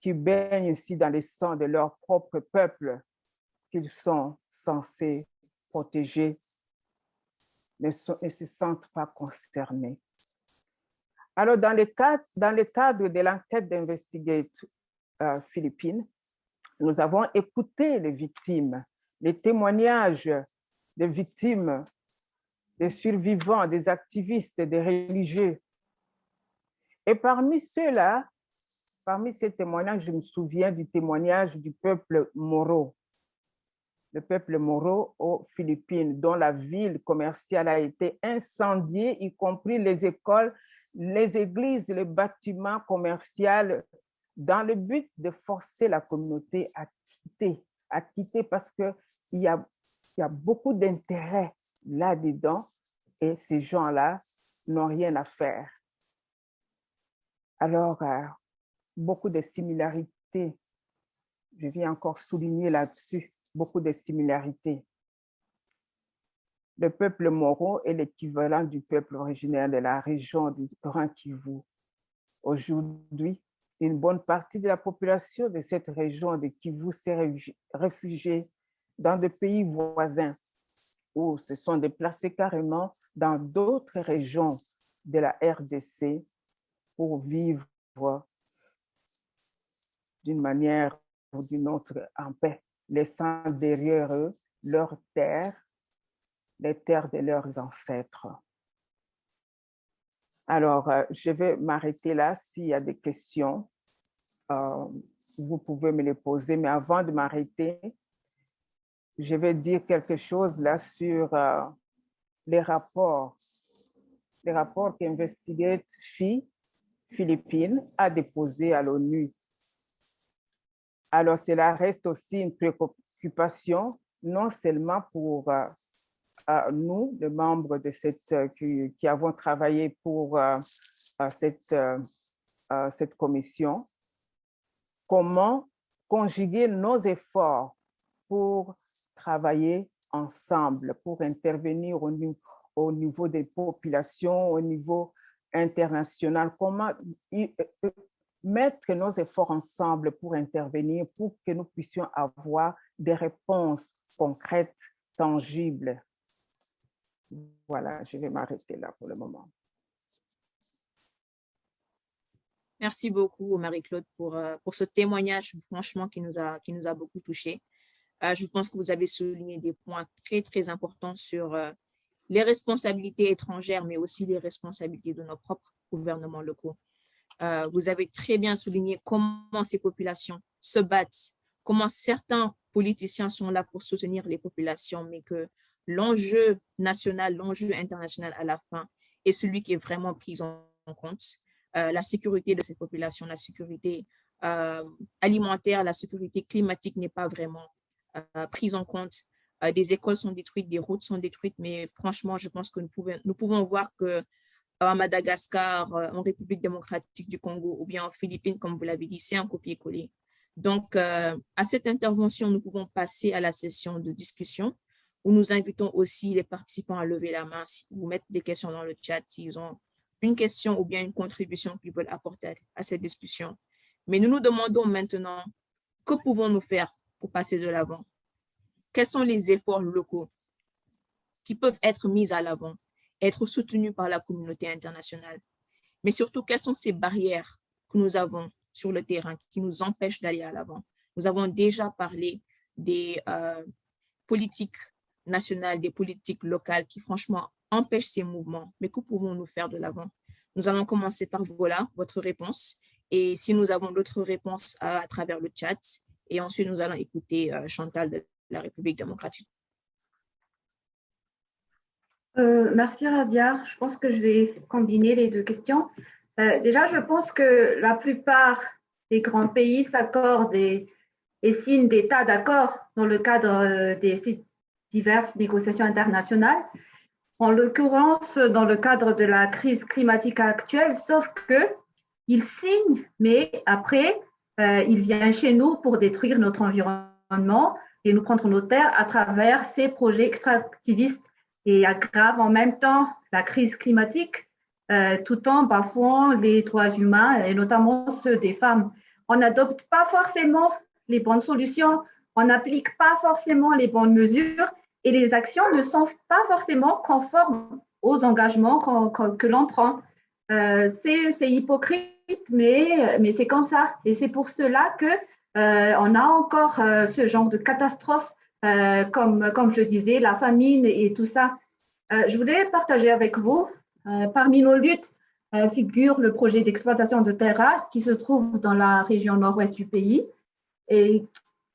qui baignent ici dans le sang de leur propre peuple qu'ils sont censés protéger ne, se sentent pas concernés. Alors, dans le cadre, dans le cadre de l'enquête d'Investigate euh, Philippines, nous avons écouté les victimes, les témoignages des victimes, des survivants, des activistes, des religieux. Et parmi ceux-là, Parmi ces témoignages, je me souviens du témoignage du peuple Moro, le peuple Moro aux Philippines, dont la ville commerciale a été incendiée, y compris les écoles, les églises, les bâtiments commerciaux, dans le but de forcer la communauté à quitter, à quitter parce qu'il y a, y a beaucoup d'intérêt là-dedans et ces gens-là n'ont rien à faire. Alors, euh, beaucoup de similarités. Je viens encore souligner là-dessus, beaucoup de similarités. Le peuple moro est l'équivalent du peuple originaire de la région du Grand Kivu. Aujourd'hui, une bonne partie de la population de cette région de Kivu s'est réfugiée dans des pays voisins ou se sont déplacés carrément dans d'autres régions de la RDC pour vivre d'une manière ou d'une autre en paix, laissant derrière eux leurs terres, les terres de leurs ancêtres. Alors, euh, je vais m'arrêter là. S'il y a des questions, euh, vous pouvez me les poser. Mais avant de m'arrêter, je vais dire quelque chose là sur euh, les rapports, les rapports qu'Investigate FI Philippines a déposés à l'ONU alors, cela reste aussi une préoccupation, non seulement pour euh, euh, nous, les membres de cette, euh, qui, avons travaillé pour cette, cette commission, comment conjuguer nos efforts pour travailler ensemble, pour intervenir au, au niveau des populations, au niveau international, comment mettre nos efforts ensemble pour intervenir, pour que nous puissions avoir des réponses concrètes, tangibles. Voilà, je vais m'arrêter là pour le moment. Merci beaucoup, Marie-Claude, pour, euh, pour ce témoignage, franchement, qui nous a, qui nous a beaucoup touchés. Euh, je pense que vous avez souligné des points très, très importants sur euh, les responsabilités étrangères, mais aussi les responsabilités de nos propres gouvernements locaux. Euh, vous avez très bien souligné comment ces populations se battent, comment certains politiciens sont là pour soutenir les populations, mais que l'enjeu national, l'enjeu international à la fin est celui qui est vraiment pris en compte. Euh, la sécurité de ces populations, la sécurité euh, alimentaire, la sécurité climatique n'est pas vraiment prise en compte. des écoles sont détruites, des routes sont détruites, mais franchement, je pense que nous pouvons, nous pouvons voir que à Madagascar, euh, en République démocratique du Congo ou bien en Philippines, comme vous l'avez dit, c'est un copier-coller. Donc, euh, à cette intervention, nous pouvons passer à la session de discussion où nous invitons aussi les participants à lever la main, ou mettre des questions dans le chat s'ils ont une question ou bien une contribution qu'ils veulent apporter à cette discussion. Mais nous nous demandons maintenant, que pouvons-nous faire pour passer de l'avant? Quels sont les efforts locaux qui peuvent être mis à l'avant? Être soutenu par la communauté internationale. Mais surtout, quelles sont ces barrières que nous avons sur le terrain qui nous empêchent d'aller à l'avant? Nous avons déjà parlé des euh, politiques nationales, des politiques locales qui franchement empêchent ces mouvements. Mais que pouvons-nous faire de l'avant? Nous allons commencer par voilà, votre réponse. Et si nous avons d'autres réponses à, travers le chat, et ensuite nous allons écouter euh, Chantal de la République démocratique euh, merci Radia. Je pense que je vais combiner les deux questions. Euh, déjà, je pense que la plupart des grands pays s'accordent et et signe des tas d'accords dans le cadre des diverses négociations internationales, en l'occurrence dans le cadre de la crise climatique actuelle, sauf que il signe, mais après, il vient chez nous pour détruire notre environnement et nous prendre nos terres à travers ces projets extractivistes et aggrave en même temps la crise climatique euh, tout en bafouant les droits humains et notamment ceux des femmes. On n'adopte pas forcément les bonnes solutions, on n'applique pas forcément les bonnes mesures et les actions ne sont pas forcément conformes aux engagements que l'on prend. Euh, c'est hypocrite, mais, c'est comme ça. Et c'est pour cela que euh, on a encore ce genre de catastrophe, euh, comme, je disais, la famine et tout ça. je voulais partager avec vous, parmi nos luttes, figure le projet d'exploitation de terres rares qui se trouve dans la région nord-ouest du pays. Et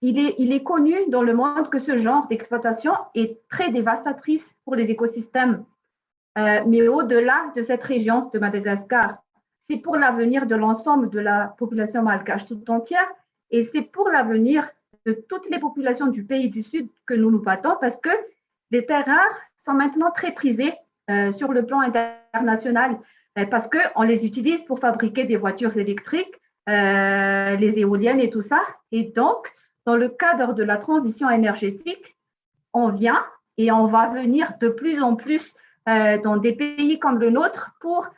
il est, connu dans le monde que ce genre d'exploitation est très dévastatrice pour les écosystèmes. mais au-delà de cette région de Madagascar, c'est pour l'avenir de l'ensemble de la population malgache tout entière et c'est pour l'avenir de toutes les populations du pays du Sud que nous nous battons parce que les terres rares sont maintenant très prisées euh, sur le plan international euh, parce qu'on les utilise pour fabriquer des voitures électriques, euh, les éoliennes et tout ça. Et donc, dans le cadre de la transition énergétique, on vient et on va venir de plus en plus dans des pays comme le nôtre pour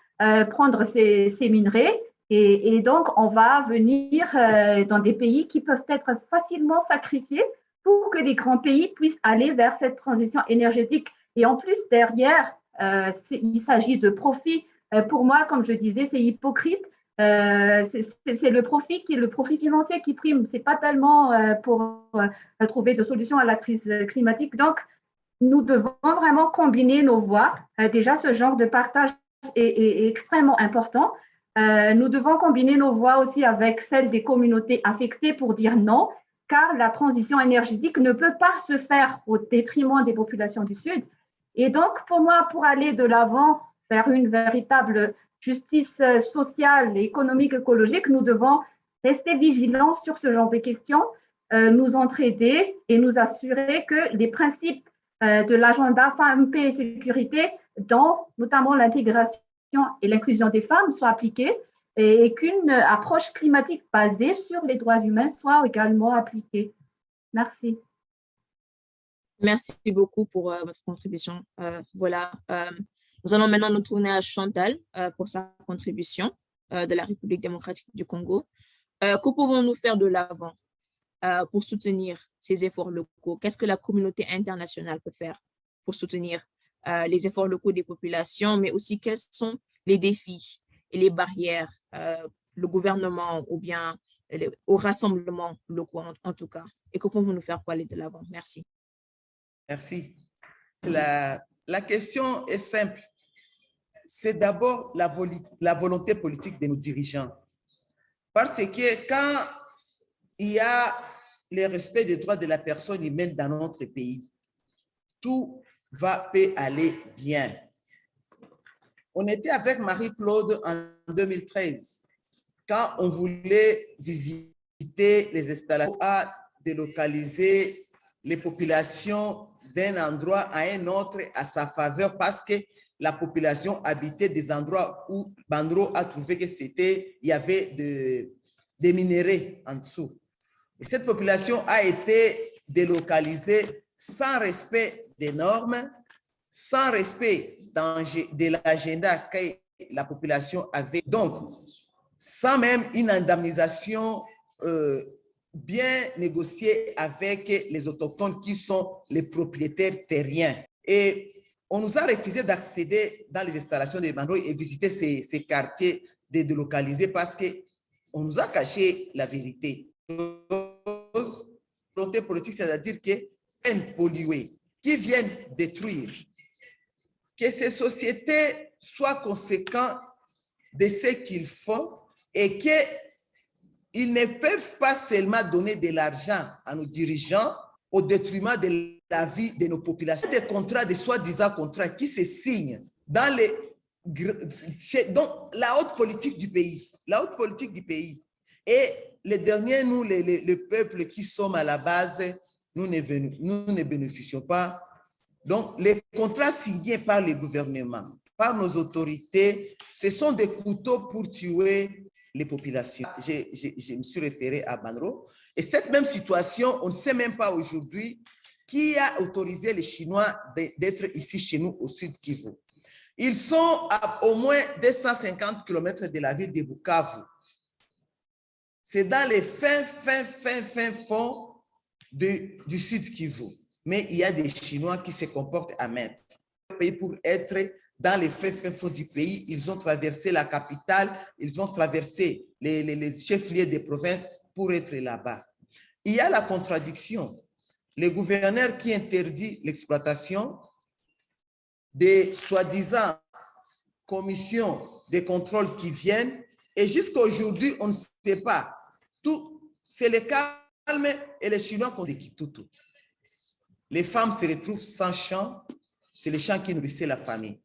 prendre ces, ces minerais et, donc, on va venir euh, dans des pays qui peuvent être facilement sacrifiés pour que les grands pays puissent aller vers cette transition énergétique. Et en plus, derrière, euh, il s'agit de profit. Euh, pour moi, comme je disais, c'est hypocrite. c'est le profit qui le profit financier qui prime. C'est pas tellement pour trouver de solutions à la crise climatique. Donc, nous devons vraiment combiner nos voix. déjà, ce genre de partage est extrêmement important. Euh, nous devons combiner nos voix aussi avec celles des communautés affectées pour dire non, car la transition énergétique ne peut pas se faire au détriment des populations du Sud. Et donc, pour moi, pour aller de l'avant vers une véritable justice sociale, économique, écologique, nous devons rester vigilants sur ce genre de questions, euh, nous entraider et nous assurer que les principes euh, de l'agenda femmes, paix et sécurité, dont notamment l'intégration et l'inclusion des femmes soient appliquées et qu'une approche climatique basée sur les droits humains soit également appliquée. Merci. Merci beaucoup pour euh, votre contribution. Euh, voilà, euh, nous allons maintenant nous tourner à Chantal pour sa contribution de la République démocratique du Congo. que pouvons-nous faire de l'avant pour soutenir ces efforts locaux? Qu'est-ce que la communauté internationale peut faire pour soutenir euh, les efforts locaux des populations, mais aussi quels sont les défis et les barrières, euh, le gouvernement ou bien au rassemblement locaux en, tout cas, et que pouvons-nous faire pour aller de l'avant? Merci. Merci. La, la question est simple. C'est d'abord la, la volonté politique de nos dirigeants. Parce que quand il y a le respect des droits de la personne humaine dans notre pays, tout va peut aller bien. On était avec Marie-Claude en 2013 quand on voulait visiter les installations à délocaliser les populations d'un endroit à un autre à sa faveur parce que la population habitait des endroits où Bandro a trouvé que c'était, il y avait de, des minéraux en dessous. Et cette population a été délocalisée sans respect des normes, sans respect de l'agenda que la population avait. Donc, sans même une indemnisation euh, bien négociée avec les autochtones qui sont les propriétaires terriens. Et on nous a refusé d'accéder dans les installations de Bandoi et visiter ces, ces quartiers délocalisés parce qu'on nous a caché la vérité. Volonté politique, c'est-à-dire que polluer, qui viennent détruire, que ces sociétés soient conséquentes de ce qu'ils font et qu'ils ne peuvent pas seulement donner de l'argent à nos dirigeants au détriment de la vie de nos populations. Des contrats, des soi-disant contrats qui se signent dans les, dans la haute politique du pays. La haute politique du pays Et les derniers, nous, les, les, le peuple qui sommes à la base, nous ne, bénéficions pas. Donc, les contrats signés par les gouvernements, par nos autorités, ce sont des couteaux pour tuer les populations. Je, je, je me suis référé à Banro. Et cette même situation, on ne sait même pas aujourd'hui qui a autorisé les Chinois d'être ici chez nous au sud Kivu. Ils sont à au moins 250 km de la ville de Bukavu. C'est dans les fins, fins, fins, fins fonds du sud Kivu. Mais il y a des Chinois qui se comportent à mettre. Pour être dans les fins, fins fonds du pays, ils ont traversé la capitale, ils ont traversé les, les, les chefs-lieux des provinces pour être là-bas. Il y a la contradiction. Le gouverneur qui interdit l'exploitation des soi-disant commissions de contrôle qui viennent et jusqu'à aujourd'hui, on ne sait pas. C'est le calme et les Chinois qui ont des tout. Les femmes se retrouvent sans champ, c'est les champs qui nourrissaient la famille.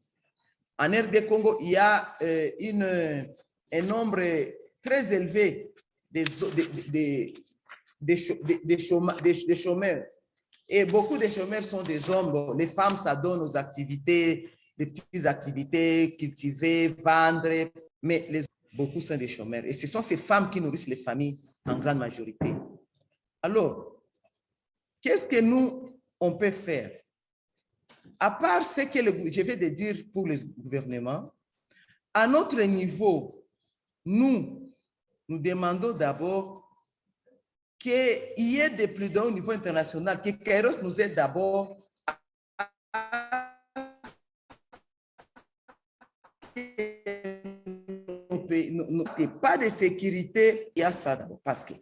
En RD Congo, il y a euh, un nombre très élevé des, chômeurs. Et beaucoup de chômeurs sont des hommes. Les femmes s'adonnent aux activités, des petites activités, cultiver, vendre, mais beaucoup sont des chômeurs. Et ce sont ces femmes qui nourrissent les familles en grande majorité. Alors, qu'est-ce que nous, on peut faire? À part ce que je vais dire pour le gouvernement, à notre niveau, nous, nous demandons d'abord qu'il y ait des plus d'un au niveau international, que Kairos nous aide d'abord à pas de sécurité, il y a ça d'abord, parce que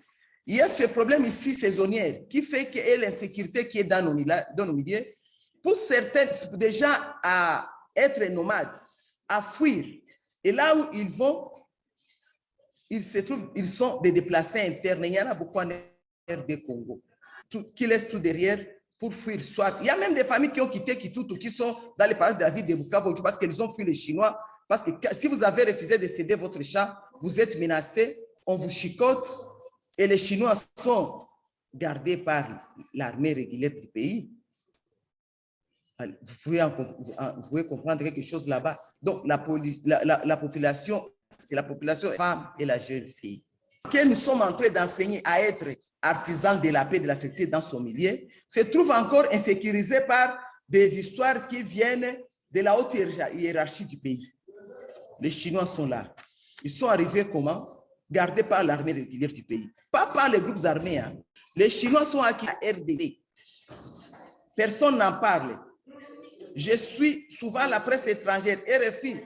il y a ce problème ici saisonnier qui fait que l'insécurité qui est dans nos, milieux, pour certains, déjà à être nomades, à fuir. Et là où ils vont, ils se trouvent, ils sont des déplacés internes. Il y en a beaucoup en RD Congo, qui laissent tout derrière pour fuir. Soit, il y a même des familles qui ont quitté Kitutu, qui sont dans les parages de la ville de Bukavu parce qu'ils ont fui les Chinois. Parce que si vous avez refusé de céder votre chat, vous êtes menacé, on vous chicote et les Chinois sont gardés par l'armée régulière du pays. Vous pouvez, comprendre quelque chose là-bas. Donc, la population, c'est la population femme et la jeune fille que nous sommes en train d'enseigner à être artisans de la paix et de la sécurité dans son milieu, se trouve encore insécurisé par des histoires qui viennent de la haute hiérarchie du pays. Les Chinois sont là. Ils sont arrivés comment? Gardés par l'armée régulière du pays. Pas par les groupes armés. Hein. Les Chinois sont acquis à RDC. Personne n'en parle. Je suis souvent la presse étrangère, RFI,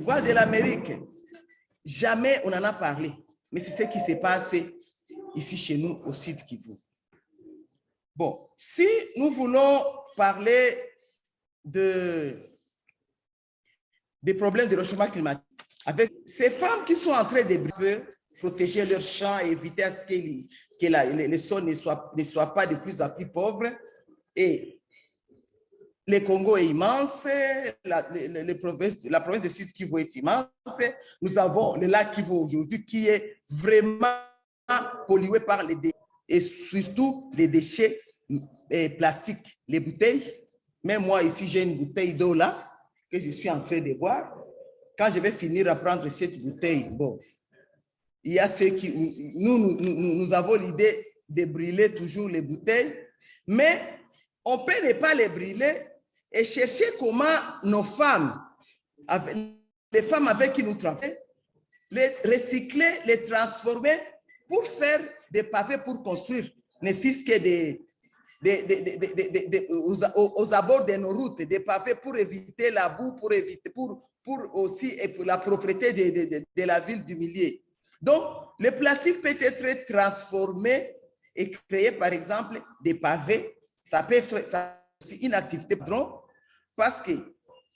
Voix de l'Amérique. Jamais on en a parlé. Mais c'est ce qui s'est passé ici chez nous au sud Kivu. Bon, si nous voulons parler de, des problèmes de réchauffement climatique, avec ces femmes qui sont en train de protéger leurs champs et éviter à ce que, les, que les, sols ne soient, ne soient pas de plus en plus pauvres. Et le Congo est immense, la, provinces, la province du Sud Kivu est immense. Nous avons le lac Kivu aujourd'hui qui est vraiment pollué par les déchets et surtout les déchets eh, plastiques, les bouteilles. Même moi ici, j'ai une bouteille d'eau là que je suis en train de boire. Quand je vais finir à prendre cette bouteille, bon, il y a ceux qui, nous, nous, avons l'idée de brûler toujours les bouteilles, mais on peut ne pas les brûler et chercher comment nos femmes, les femmes avec qui nous travaillons, les recycler, les transformer pour faire des pavés pour construire, ne fût que des, des, aux, abords de nos routes, des pavés pour éviter la boue, pour éviter, pour aussi pour la propriété de, la ville du milieu. Donc, le plastique peut être transformé et créer, par exemple, des pavés. Ça peut être une activité parce que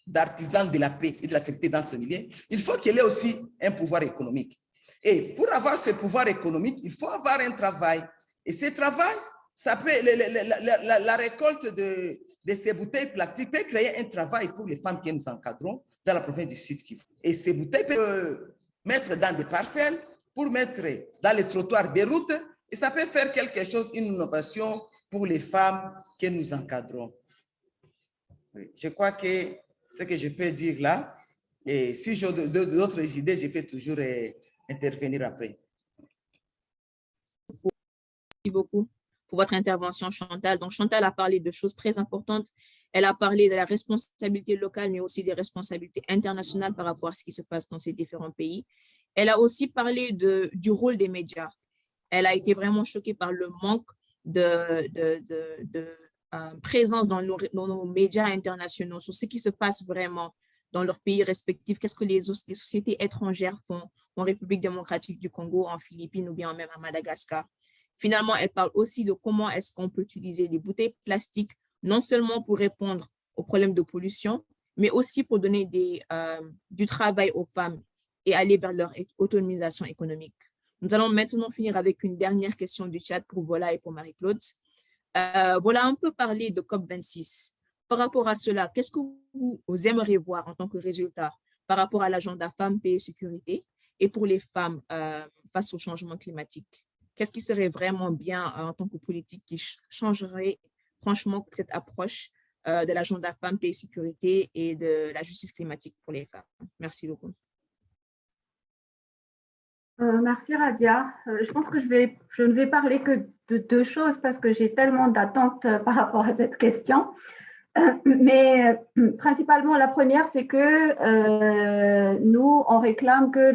d'artisans de la paix et de la sécurité dans ce milieu, il faut qu'il ait aussi un pouvoir économique. Et pour avoir ce pouvoir économique, il faut avoir un travail. Et ce travail, ça peut, la, la récolte de, de, ces bouteilles plastiques peut créer un travail pour les femmes que nous encadrons dans la province du Sud Kivu. Et ces bouteilles peuvent mettre dans des parcelles pour mettre dans les trottoirs des routes et ça peut faire quelque chose, une innovation pour les femmes que nous encadrons. Je crois que ce que je peux dire là, et si j'ai d'autres idées, je peux toujours euh, intervenir après. Merci beaucoup votre intervention, Chantal. Donc, Chantal a parlé de choses très importantes. Elle a parlé de la responsabilité locale, mais aussi des responsabilités internationales par rapport à ce qui se passe dans ces différents pays. Elle a aussi parlé du rôle des médias. Elle a été vraiment choquée par le manque de, euh, présence dans nos, dans nos, médias internationaux sur ce qui se passe vraiment dans leurs pays respectifs, qu'est-ce que les, les, sociétés étrangères font en République démocratique du Congo, en Philippines ou bien même à Madagascar? Finalement, elle parle aussi de comment est-ce qu'on peut utiliser des bouteilles plastiques, non seulement pour répondre aux problèmes de pollution, mais aussi pour donner euh, du travail aux femmes et aller vers leur autonomisation économique. Nous allons maintenant finir avec une dernière question du chat pour Vola et pour Marie-Claude. Euh, voilà un peu parler de COP26. Par rapport à cela, qu'est-ce que vous, vous, aimeriez voir en tant que résultat par rapport à l'agenda femmes, paix et sécurité et pour les femmes euh, face au changement climatique? Qu'est-ce qui serait vraiment bien euh, en tant que politique qui changerait franchement cette approche euh, de l'agenda femmes, paix et sécurité et de la justice climatique pour les femmes? Merci beaucoup. Euh, merci Radia. Je pense que je, ne vais parler que de deux choses parce que j'ai tellement d'attentes par rapport à cette question. Mais principalement, la première, c'est que nous, on réclame que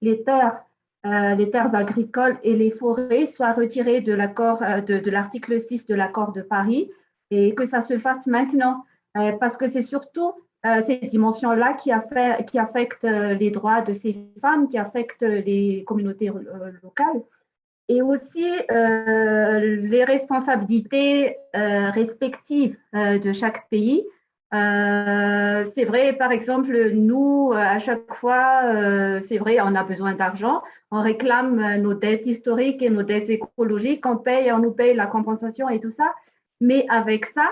les, terres, les terres agricoles et les forêts soient retirées de l'accord de, de l'article 6 de l'accord de Paris et que ça se fasse maintenant parce que c'est surtout euh, ces dimensions-là qui, qui, affectent euh, les droits de ces femmes, qui affectent les communautés euh, locales, et aussi les responsabilités respectives de chaque pays. C'est vrai, par exemple, nous, à chaque fois, c'est vrai, on a besoin d'argent, on réclame nos dettes historiques et nos dettes écologiques, on paye, on nous paye la compensation et tout ça, mais avec ça,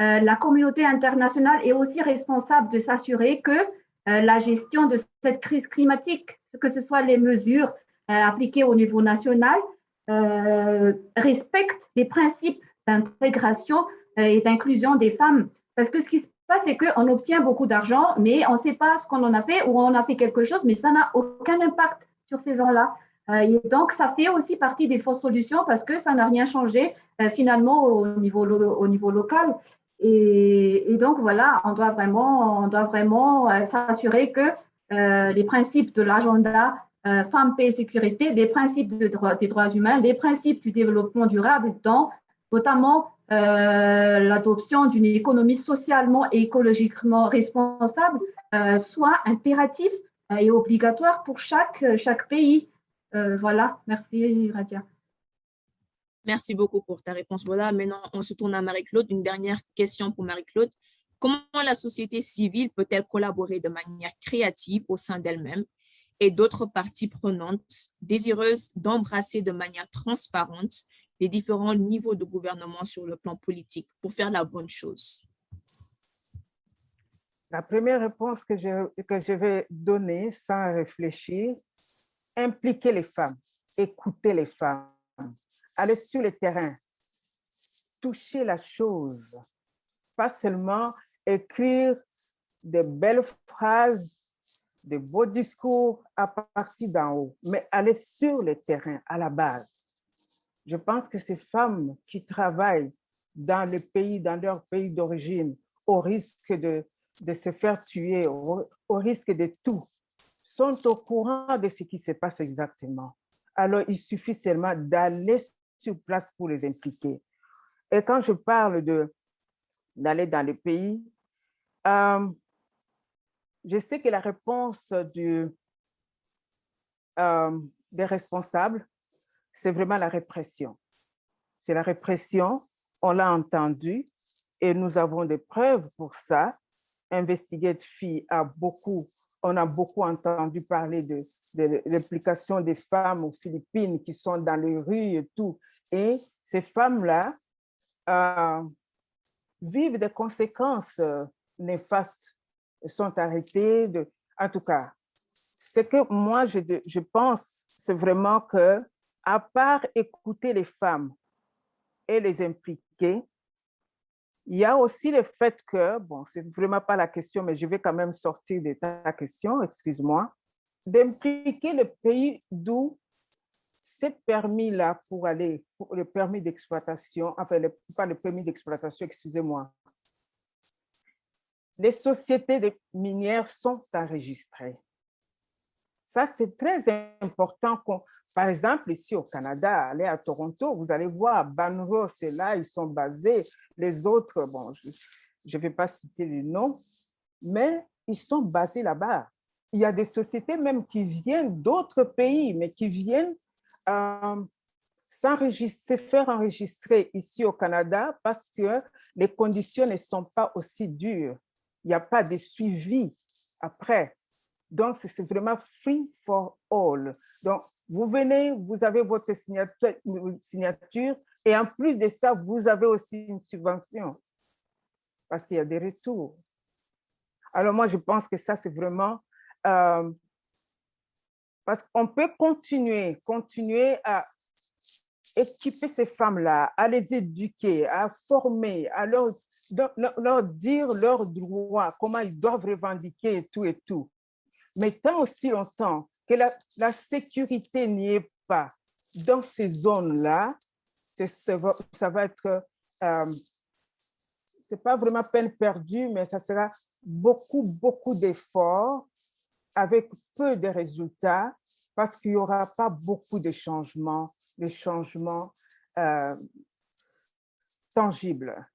euh, la communauté internationale est aussi responsable de s'assurer que euh, la gestion de cette crise climatique, que ce soit les mesures euh, appliquées au niveau national, respectent les principes d'intégration et d'inclusion des femmes. Parce que ce qui se c'est qu'on obtient beaucoup d'argent, mais on ne sait pas ce qu'on en a fait ou on a fait quelque chose, mais ça n'a aucun impact sur ces gens-là. Et donc, ça fait aussi partie des fausses solutions parce que ça n'a rien changé finalement au niveau, au niveau local. Et, donc, voilà, on doit vraiment, on doit vraiment euh, s'assurer que euh, les principes de l'agenda euh, femmes, paix et sécurité, les principes des droits humains, les principes du développement durable, dans notamment euh, l'adoption d'une économie socialement et écologiquement responsable, euh, soit impératif et obligatoire pour chaque, chaque pays. voilà, merci Radia. Merci beaucoup pour ta réponse. Voilà, maintenant, on se tourne à Marie-Claude. Une dernière question pour Marie-Claude. Comment la société civile peut-elle collaborer de manière créative au sein d'elle-même et d'autres parties prenantes désireuses d'embrasser de manière transparente les différents niveaux de gouvernement sur le plan politique pour faire la bonne chose? La première réponse que je, que je vais donner sans réfléchir, impliquer les femmes, écouter les femmes aller sur le terrain, toucher la chose, pas seulement écrire des belles phrases, des beaux discours à partir d'en haut, mais aller sur le terrain, à la base. Je pense que ces femmes qui travaillent dans le pays, dans leur pays d'origine, au risque de, se faire tuer, au, risque de tout, sont au courant de ce qui se passe exactement. Alors, il suffit seulement d'aller sur place pour les impliquer. Et quand je parle d'aller dans les pays, euh, je sais que la réponse euh, des responsables, c'est vraiment la répression. C'est la répression, on l'a entendu, et nous avons des preuves pour ça. Investigate Fee a beaucoup, on a beaucoup entendu parler de, de l'implication des femmes aux Philippines qui sont dans les rues et tout. Et ces femmes-là euh, vivent des conséquences euh, néfastes, sont arrêtées. De, en tout cas, ce que moi, je, je pense, c'est vraiment que, à part écouter les femmes et les impliquer, il y a aussi le fait que, bon, c'est vraiment pas la question, mais je vais quand même sortir de ta question, excuse-moi, d'impliquer le pays d'où ces permis-là pour aller, pour le permis d'exploitation, enfin, pas le permis d'exploitation, excusez-moi. Les sociétés minières sont enregistrées. Ça, c'est très important. Par exemple, ici au Canada, allez à Toronto, vous allez voir, Banro, c'est là, ils sont basés. Les autres, bon, je ne vais pas citer les noms, mais ils sont basés là-bas. Il y a des sociétés même qui viennent d'autres pays, mais qui viennent euh, s'enregistrer, faire enregistrer ici au Canada parce que les conditions ne sont pas aussi dures. Il n'y a pas de suivi après. Donc, c'est vraiment free for all. Donc, vous venez, vous avez votre signature, et en plus de ça, vous avez aussi une subvention parce qu'il y a des retours. Alors, moi, je pense que ça, c'est vraiment... Euh, parce qu'on peut continuer, continuer à équiper ces femmes-là, à les éduquer, à former, à leur, leur dire leurs droits, comment ils doivent revendiquer et tout et tout. Mais tant aussi longtemps que la, sécurité n'y est pas dans ces zones-là, ça va, ça va être, euh, c'est pas vraiment peine perdue, mais ça sera beaucoup, beaucoup d'efforts avec peu de résultats parce qu'il n'y aura pas beaucoup de changements, de changements euh, tangibles.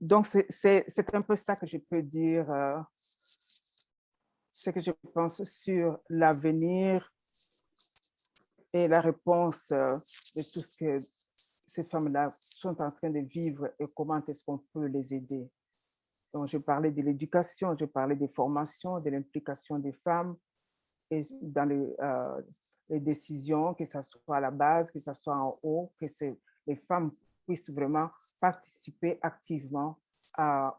Donc, c'est un peu ça que je peux dire, euh, ce que je pense sur l'avenir et la réponse euh, de tout ce que ces femmes-là sont en train de vivre et comment est-ce qu'on peut les aider. Donc, je parlais de l'éducation, je parlais des formations, de l'implication des femmes dans les, euh, les, décisions, que ce soit à la base, que ce soit en haut, que les femmes puissent vraiment participer activement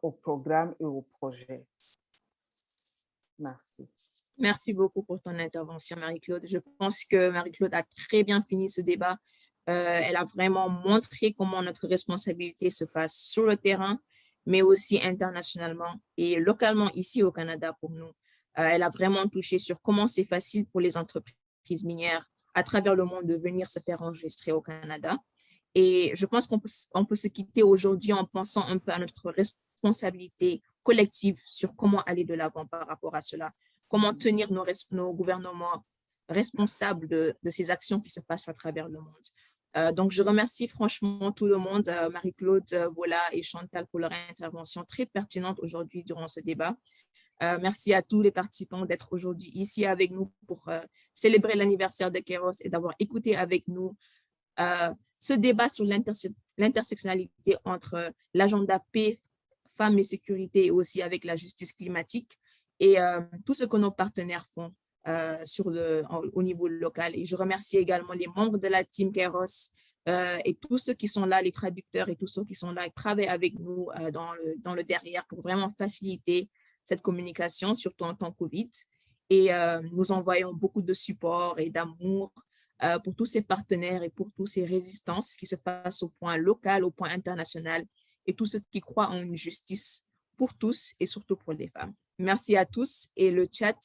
au programme et au projet. Merci. Merci beaucoup pour ton intervention, Marie-Claude. Je pense que Marie-Claude a très bien fini ce débat. Euh, elle a vraiment montré comment notre responsabilité se passe sur le terrain, mais aussi internationalement et localement ici au Canada pour nous. Euh, elle a vraiment touché sur comment c'est facile pour les entreprises minières à travers le monde de venir se faire enregistrer au Canada. Et je pense qu'on peut, se quitter aujourd'hui en pensant un peu à notre responsabilité collective sur comment aller de l'avant par rapport à cela, comment tenir nos, gouvernements responsables de, ces actions qui se passent à travers le monde. Euh, donc, je remercie franchement tout le monde, euh, Marie-Claude, euh, Vola et Chantal pour leur intervention très pertinente aujourd'hui durant ce débat. Euh, merci à tous les participants d'être aujourd'hui ici avec nous pour célébrer l'anniversaire de Keros et d'avoir écouté avec nous ce débat sur l'intersectionnalité entre l'agenda paix, femmes et sécurité et aussi avec la justice climatique et tout ce que nos partenaires font euh, au niveau local. Et je remercie également les membres de la team euh, et tous ceux qui sont là, les traducteurs et tous ceux qui sont là et travaillent avec nous euh, dans le derrière pour vraiment faciliter cette communication, surtout en temps Covid. Et nous envoyons beaucoup de support et d'amour pour tous ces partenaires et pour toutes ces résistances qui se passent au point local, au point international et tous ceux qui croient en une justice pour tous et surtout pour les femmes. Merci à tous et le chat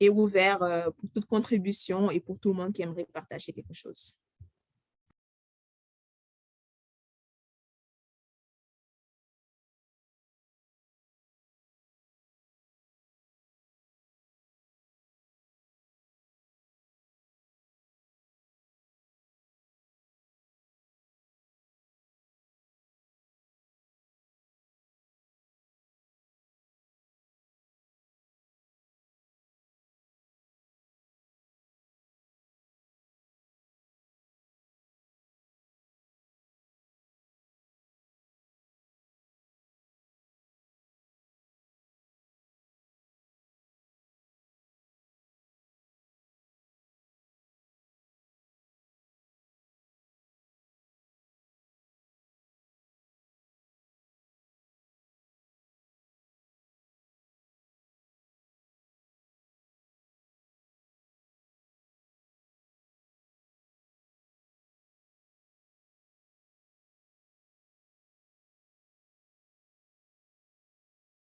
est ouvert euh, pour toute contribution et pour tout le monde qui aimerait partager quelque chose.